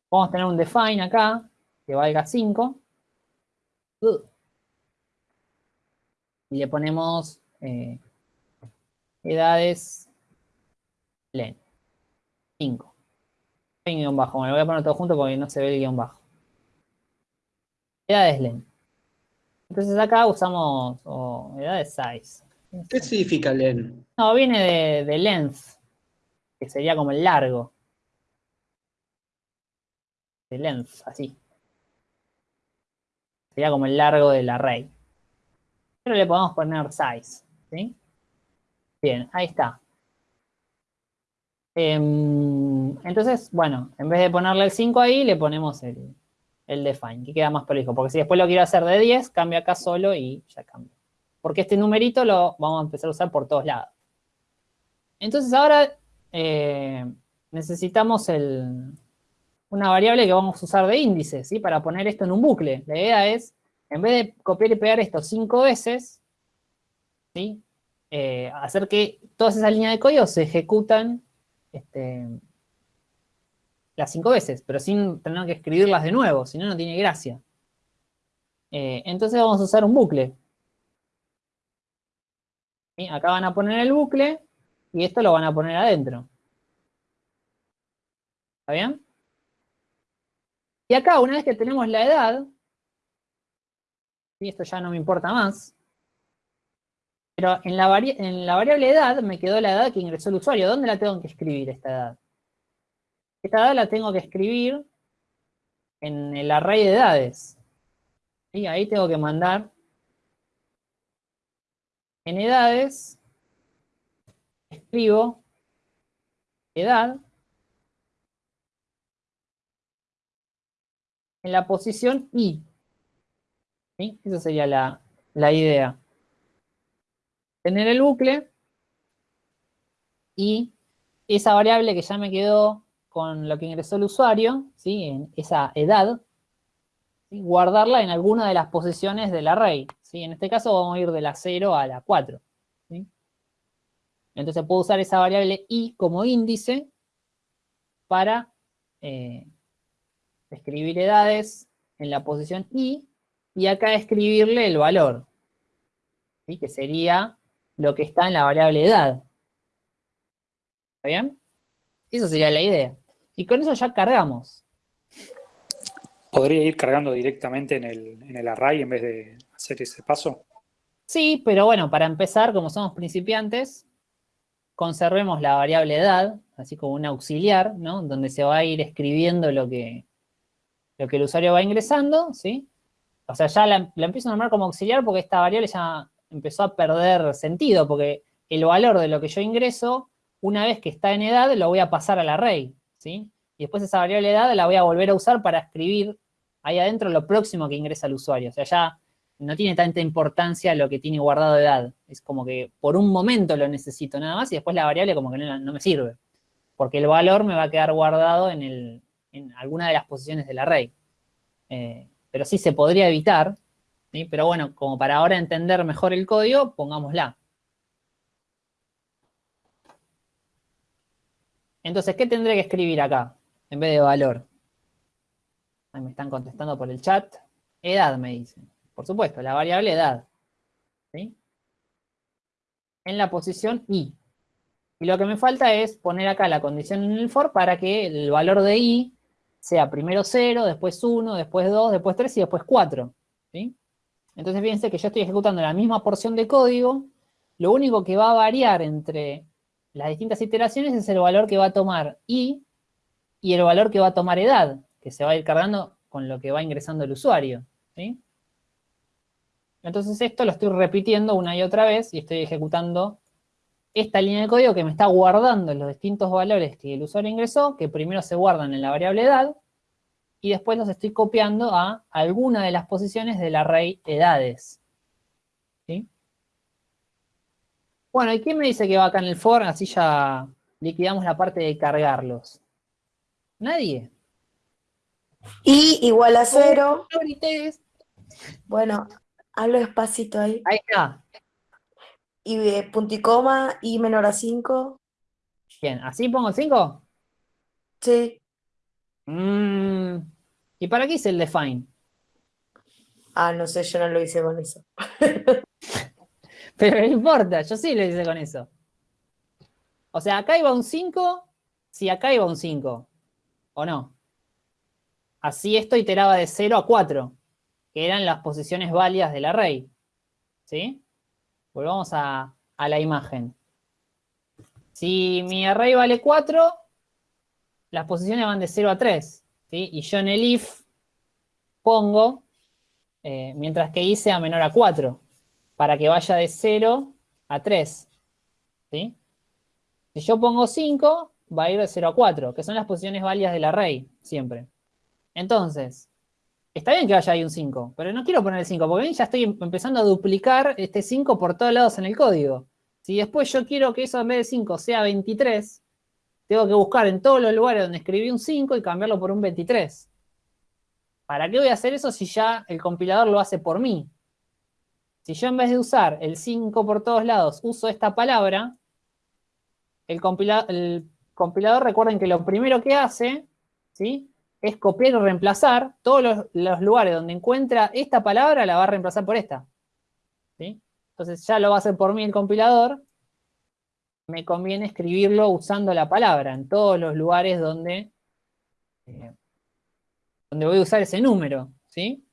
Podemos tener un define acá, que valga 5. Y le ponemos eh, edades len. 5. Hay guion bajo. Bueno, lo voy a poner todo junto porque no se ve el guion bajo. Edades len. Entonces acá usamos oh, edades size. ¿Qué significa len? No, viene de, de length, que sería como el largo. De length, así. Sería como el largo del array. Pero le podemos poner size, ¿sí? Bien, ahí está. Em, entonces, bueno, en vez de ponerle el 5 ahí, le ponemos el, define, que queda más prolijo. Porque si después lo quiero hacer de 10, cambia acá solo y ya cambia. Porque este numerito lo vamos a empezar a usar por todos lados. Entonces ahora eh, necesitamos el, una variable que vamos a usar de índice, ¿sí? Para poner esto en un bucle. La idea es, en vez de copiar y pegar esto cinco veces, ¿sí? Eh, hacer que todas esas líneas de código se ejecutan este, las cinco veces, pero sin tener que escribirlas de nuevo, si no, no tiene gracia. Eh, entonces vamos a usar un bucle. Acá van a poner el bucle y esto lo van a poner adentro. ¿Está bien? Y acá, una vez que tenemos la edad, y esto ya no me importa más, pero en la, en la variable edad me quedó la edad que ingresó el usuario. ¿Dónde la tengo que escribir esta edad? Esta edad la tengo que escribir en el array de edades. Y ahí tengo que mandar en edades, escribo edad en la posición i. ¿Sí? Esa sería la, la idea. Tener el bucle y esa variable que ya me quedó con lo que ingresó el usuario, ¿sí? en esa edad, guardarla en alguna de las posiciones del array. ¿sí? En este caso vamos a ir de la 0 a la 4. ¿sí? Entonces puedo usar esa variable i como índice para eh, escribir edades en la posición i y acá escribirle el valor, ¿sí? que sería lo que está en la variable edad. ¿Está bien? Eso sería la idea. Y con eso ya cargamos. ¿Podría ir cargando directamente en el, en el array en vez de hacer ese paso? Sí, pero bueno, para empezar, como somos principiantes, conservemos la variable edad, así como un auxiliar, ¿no? Donde se va a ir escribiendo lo que, lo que el usuario va ingresando, ¿sí? O sea, ya la, la empiezo a nombrar como auxiliar porque esta variable ya empezó a perder sentido, porque el valor de lo que yo ingreso, una vez que está en edad, lo voy a pasar al array, ¿sí? Y después esa variable edad la voy a volver a usar para escribir ahí adentro lo próximo que ingresa el usuario. O sea, ya no tiene tanta importancia lo que tiene guardado edad. Es como que por un momento lo necesito nada más y después la variable como que no, no me sirve. Porque el valor me va a quedar guardado en, el, en alguna de las posiciones del array. Eh, pero sí se podría evitar, pero bueno, como para ahora entender mejor el código, pongámosla. Entonces, ¿qué tendré que escribir acá en vez de valor? Ahí me están contestando por el chat. Edad, me dicen. Por supuesto, la variable edad. En la posición i. Y lo que me falta es poner acá la condición en el for para que el valor de i sea primero 0, después 1, después 2, después 3 y después 4. ¿sí? Entonces fíjense que yo estoy ejecutando la misma porción de código, lo único que va a variar entre las distintas iteraciones es el valor que va a tomar i y el valor que va a tomar edad, que se va a ir cargando con lo que va ingresando el usuario. Entonces esto lo estoy repitiendo una y otra vez y estoy ejecutando esta línea de código que me está guardando los distintos valores que el usuario ingresó, que primero se guardan en la variable edad, y después los estoy copiando a alguna de las posiciones del array edades. ¿Sí? Bueno, ¿y quién me dice que va acá en el for? Así ya liquidamos la parte de cargarlos. ¿Nadie? Y igual a cero. Bueno, hablo despacito ahí. Ahí está. Y de punto y coma, y menor a 5. Bien, ¿así pongo 5? Sí. Mm, ¿Y para qué hice el define? Ah, no sé, yo no lo hice con eso. [laughs] Pero no importa, yo sí lo hice con eso. O sea, acá iba un 5, si acá iba un 5, ¿o no? Así esto iteraba de 0 a 4, que eran las posiciones válidas del array. ¿Sí? Volvamos a, a la imagen. Si mi array vale 4, las posiciones van de 0 a 3. ¿Sí? Y yo en el if pongo, eh, mientras que i sea menor a 4, para que vaya de 0 a 3. ¿sí? Si yo pongo 5, va a ir de 0 a 4, que son las posiciones válidas del array, siempre. Entonces, está bien que vaya ahí un 5, pero no quiero poner el 5, porque ya estoy empezando a duplicar este 5 por todos lados en el código. Si después yo quiero que eso en vez de 5 sea 23, tengo que buscar en todos los lugares donde escribí un 5 y cambiarlo por un 23. ¿Para qué voy a hacer eso si ya el compilador lo hace por mí? Si yo en vez de usar el 5 por todos lados uso esta palabra, el, compilador, recuerden que lo primero que hace, ¿sí? Es copiar y reemplazar todos los, los, lugares donde encuentra esta palabra, la va a reemplazar por esta. ¿sí? Entonces ya lo va a hacer por mí el compilador. Me conviene escribirlo usando la palabra en todos los lugares donde, eh, donde voy a usar ese número, ¿sí?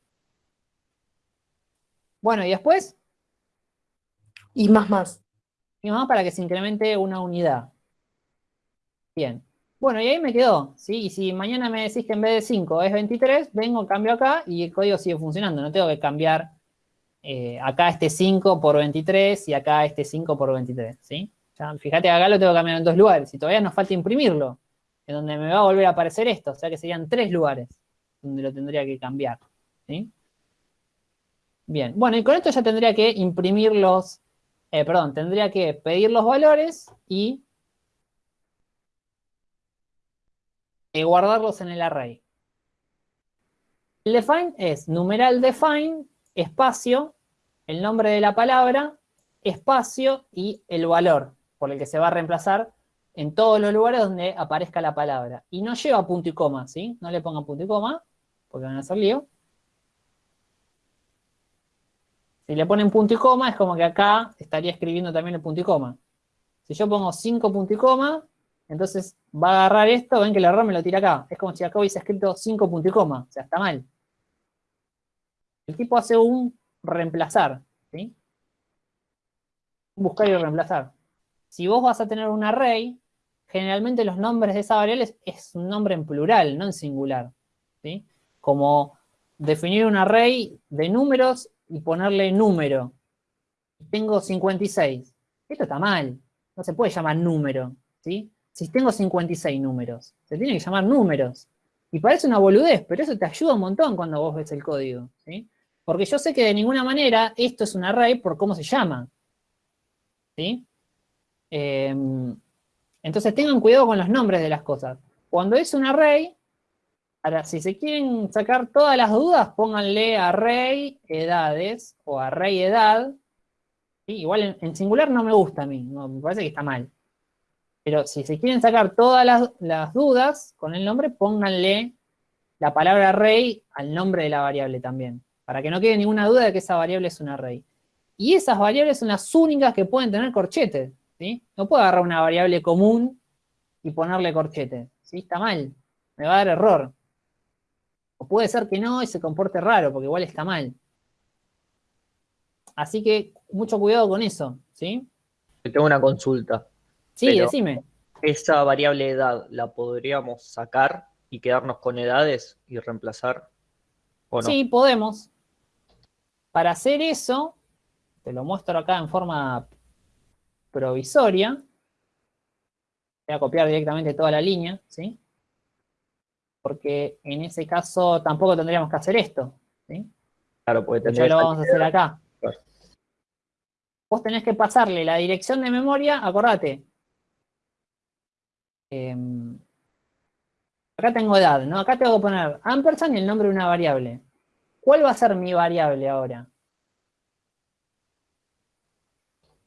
Bueno, y después... Y más más. Y más para que se incremente una unidad. Bien. Bueno, y ahí me quedó, ¿sí? Y si mañana me decís que en vez de 5 es 23, vengo, cambio acá y el código sigue funcionando. No tengo que cambiar eh, acá este 5 por 23 y acá este 5 por 23, ¿sí? Ya, fíjate, acá lo tengo que cambiar en dos lugares y todavía nos falta imprimirlo, en donde me va a volver a aparecer esto, o sea que serían tres lugares donde lo tendría que cambiar, ¿sí? Bien, bueno, y con esto ya tendría que imprimir los, eh, perdón, tendría que pedir los valores y eh, guardarlos en el array. El define es numeral define, espacio, el nombre de la palabra, espacio y el valor por el que se va a reemplazar en todos los lugares donde aparezca la palabra. Y no lleva punto y coma, ¿sí? No le pongan punto y coma, porque van a hacer lío. Si le ponen punto y coma, es como que acá estaría escribiendo también el punto y coma. Si yo pongo 5 punto y coma, entonces va a agarrar esto, ven que el error me lo tira acá. Es como si acá hubiese escrito 5 punto y coma, o sea, está mal. El tipo hace un reemplazar, ¿sí? Buscar y reemplazar. Si vos vas a tener un array, generalmente los nombres de esa variable es un nombre en plural, no en singular, ¿sí? Como definir un array de números y ponerle número. Tengo 56. Esto está mal. No se puede llamar número, ¿sí? Si tengo 56 números, se tiene que llamar números. Y parece una boludez, pero eso te ayuda un montón cuando vos ves el código, ¿sí? Porque yo sé que de ninguna manera esto es un array por cómo se llama. ¿Sí? Eh, entonces tengan cuidado con los nombres de las cosas. Cuando es un array, ahora si se quieren sacar todas las dudas, pónganle array edades o array edad. Igual en, singular no me gusta a mí, me parece que está mal. Pero si se quieren sacar todas las, las dudas con el nombre, pónganle la palabra array al nombre de la variable también para que no quede ninguna duda de que esa variable es un array. Y esas variables son las únicas que pueden tener corchetes, ¿sí? No puedo agarrar una variable común y ponerle corchete, ¿sí? Está mal, me va a dar error. O puede ser que no y se comporte raro, porque igual está mal. Así que mucho cuidado con eso, ¿sí? Tengo una consulta. Sí, Pero decime. Esa variable edad, ¿la podríamos sacar y quedarnos con edades y reemplazar? ¿O no? Sí, podemos. Para hacer eso, te lo muestro acá en forma provisoria. Voy a copiar directamente toda la línea, ¿sí? Porque en ese caso tampoco tendríamos que hacer esto, ¿sí? Claro, porque Ya tendría lo vamos a hacer acá. Claro. Vos tenés que pasarle la dirección de memoria, acordate. Em, acá tengo edad, ¿no? Acá tengo que poner ampersand y el nombre de una variable. ¿Cuál va a ser mi variable ahora?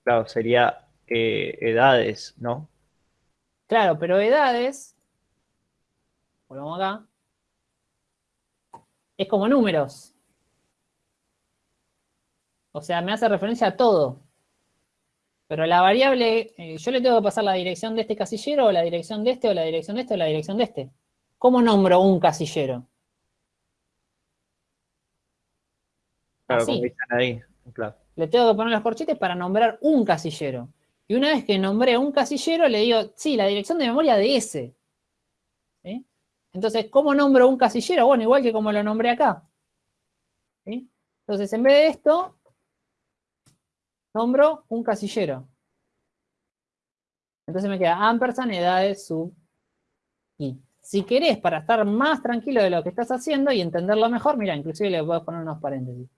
Claro, sería eh, edades, ¿no? Claro, pero edades, volvamos acá, es como números. O sea, me hace referencia a todo. Pero la variable, eh, yo le tengo que pasar la dirección de este casillero, o la dirección de este, o la dirección de este, o la dirección de este. ¿Cómo nombro un casillero? Claro, Así. como dicen ahí. Claro. Le tengo que poner los corchetes para nombrar un casillero. Y una vez que nombré un casillero, le digo, sí, la dirección de memoria de ese. Entonces, ¿cómo nombro un casillero? Bueno, igual que como lo nombré acá. Entonces, en vez de esto, nombro un casillero. Entonces me queda ampersand edades sub i. Si querés, para estar más tranquilo de lo que estás haciendo y entenderlo mejor, mira, inclusive le puedes poner unos paréntesis.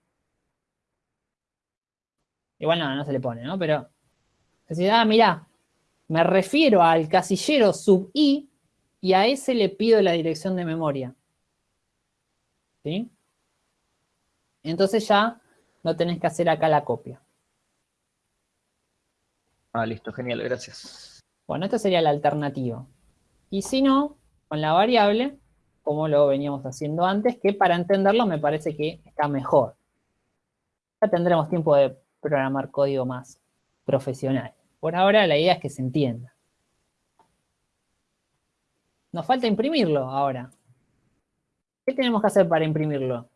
Igual no, no se le pone, ¿no? Pero, decir, ah, mirá, me refiero al casillero sub i y a ese le pido la dirección de memoria. ¿Sí? Entonces ya no tenés que hacer acá la copia. Ah, listo, genial, gracias. Bueno, esta sería la alternativa. Y si no, con la variable, como lo veníamos haciendo antes, que para entenderlo me parece que está mejor. Ya tendremos tiempo de programar código más profesional. Por ahora la idea es que se entienda. Nos falta imprimirlo ahora. ¿Qué tenemos que hacer para imprimirlo?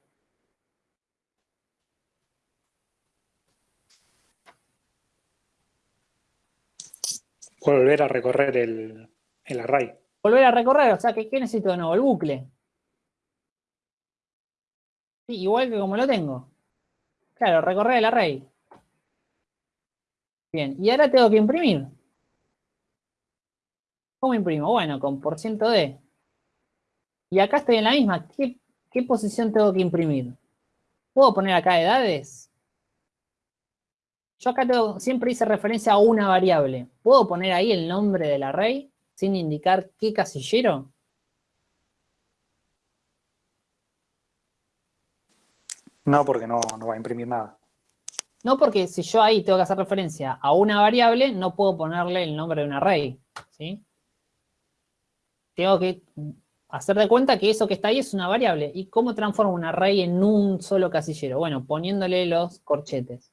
Volver a recorrer el, el array. Volver a recorrer, o sea, ¿qué, qué necesito de nuevo? El bucle. Sí, igual que como lo tengo. Claro, recorrer el array. Bien, y ahora tengo que imprimir. ¿Cómo imprimo? Bueno, con por ciento %d. Y acá estoy en la misma. ¿Qué, posición tengo que imprimir? ¿Puedo poner acá edades? Yo acá siempre hice referencia a una variable. ¿Puedo poner ahí el nombre del array sin indicar qué casillero? No, porque no, no va a imprimir nada. No, porque si yo ahí tengo que hacer referencia a una variable, no puedo ponerle el nombre de un array. ¿sí? Tengo que hacer de cuenta que eso que está ahí es una variable. ¿Y cómo transformo un array en un solo casillero? Bueno, poniéndole los corchetes.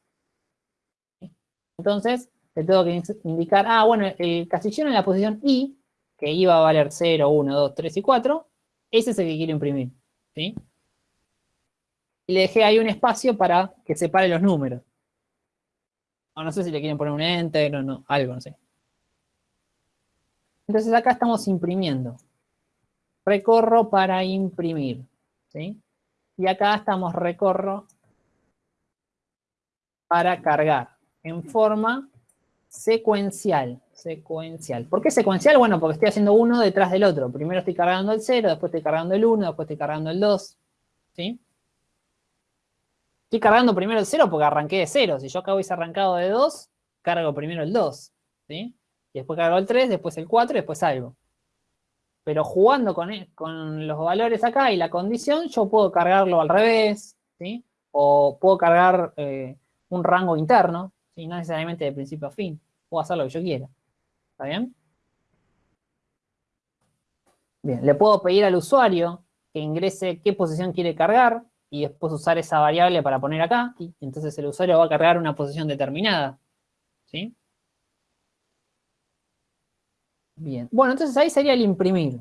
Entonces, le tengo que indicar, ah, bueno, el casillero en la posición i, que iba a valer 0, 1, 2, 3 y 4, ese es el que quiero imprimir. ¿sí? Y le dejé ahí un espacio para que separe los números. O no sé si le quieren poner un enter o no, algo, no sé. Entonces acá estamos imprimiendo. Recorro para imprimir. ¿sí? Y acá estamos recorro para cargar en forma secuencial. Secuencial. ¿Por qué secuencial? Bueno, porque estoy haciendo uno detrás del otro. Primero estoy cargando el 0, después estoy cargando el 1, después estoy cargando el 2. ¿Sí? Estoy cargando primero el 0 porque arranqué de 0. Si yo acá hubiese arrancado de 2, cargo primero el 2. ¿sí? Y después cargo el 3, después el 4 y después algo. Pero jugando con, e, con los valores acá y la condición, yo puedo cargarlo al revés. ¿sí? O puedo cargar eh, un rango interno. ¿sí? No necesariamente de principio a fin. Puedo hacer lo que yo quiera. ¿Está bien? Bien, le puedo pedir al usuario que ingrese qué posición quiere cargar y después usar esa variable para poner acá, y entonces el usuario va a cargar una posición determinada. ¿Sí? Bien. Bueno, entonces ahí sería el imprimir.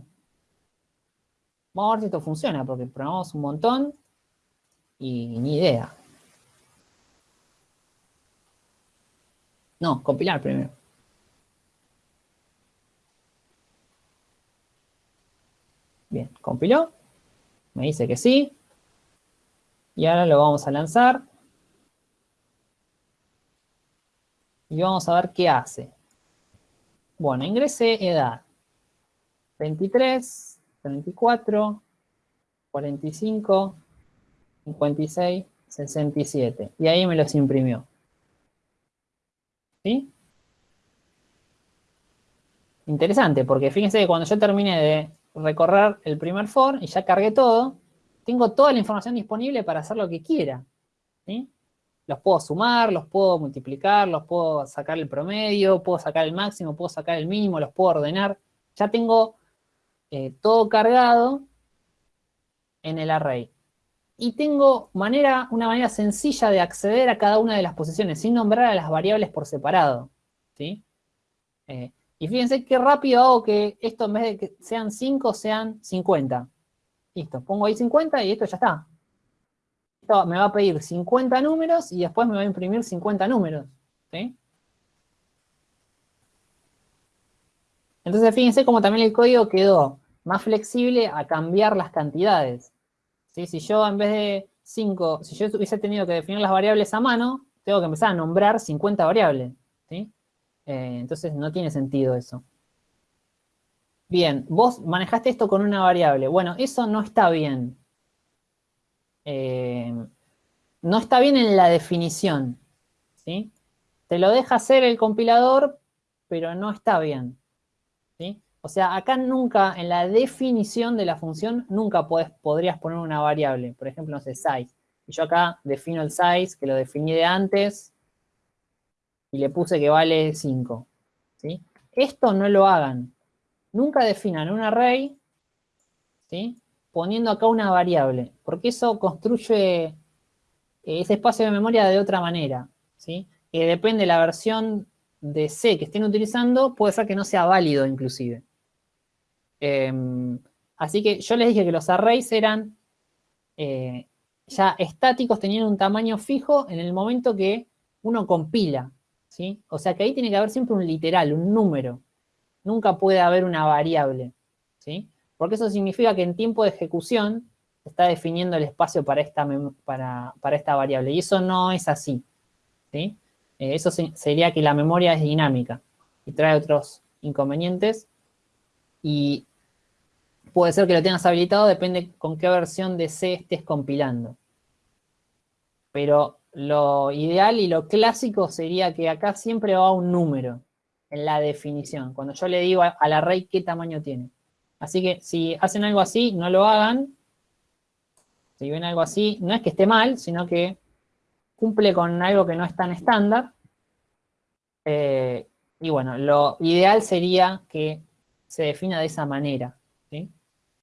Vamos a ver si esto funciona, porque probamos un montón y ni idea. No, compilar primero. Bien, compiló. Me dice que sí. Y ahora lo vamos a lanzar. Y vamos a ver qué hace. Bueno, ingrese edad. 23, 34, 45, 56, 67. Y ahí me los imprimió. ¿Sí? Interesante, porque fíjense que cuando yo terminé de recorrer el primer for y ya cargué todo, tengo toda la información disponible para hacer lo que quiera. Los puedo sumar, los puedo multiplicar, los puedo sacar el promedio, puedo sacar el máximo, puedo sacar el mínimo, los puedo ordenar. Ya tengo eh, todo cargado en el array. Y tengo manera, una manera sencilla de acceder a cada una de las posiciones, sin nombrar a las variables por separado. Eh, y fíjense qué rápido hago que esto en vez de que sean 5, sean 50. Listo, pongo ahí 50 y esto ya está. Esto me va a pedir 50 números y después me va a imprimir 50 números. Entonces fíjense cómo también el código quedó más flexible a cambiar las cantidades. ¿sí? Si yo en vez de 5, si yo hubiese tenido que definir las variables a mano, tengo que empezar a nombrar 50 variables. ¿sí? Eh, entonces no tiene sentido eso. Bien, vos manejaste esto con una variable. Bueno, eso no está bien. Eh, no está bien en la definición. ¿sí? Te lo deja hacer el compilador, pero no está bien. ¿sí? O sea, acá nunca, en la definición de la función, nunca podrías poner una variable. Por ejemplo, no sé, size. Y yo acá defino el size, que lo definí de antes, y le puse que vale 5. ¿sí? Esto no lo hagan. Nunca definan un array ¿sí? poniendo acá una variable, porque eso construye ese espacio de memoria de otra manera. ¿sí? Que depende de la versión de C que estén utilizando, puede ser que no sea válido inclusive. Em, así que yo les dije que los arrays eran eh, ya estáticos, tenían un tamaño fijo en el momento que uno compila. O sea que ahí tiene que haber siempre un literal, un número. Nunca puede haber una variable, ¿sí? Porque eso significa que en tiempo de ejecución está definiendo el espacio para esta, para, esta variable. Y eso no es así, ¿sí? Eh, eso sería que la memoria es dinámica y trae otros inconvenientes. Y puede ser que lo tengas habilitado, depende con qué versión de C estés compilando. Pero lo ideal y lo clásico sería que acá siempre va un número en la definición, cuando yo le digo al array qué tamaño tiene. Así que si hacen algo así, no lo hagan. Si ven algo así, no es que esté mal, sino que cumple con algo que no es tan estándar. Eh, y bueno, lo ideal sería que se defina de esa manera.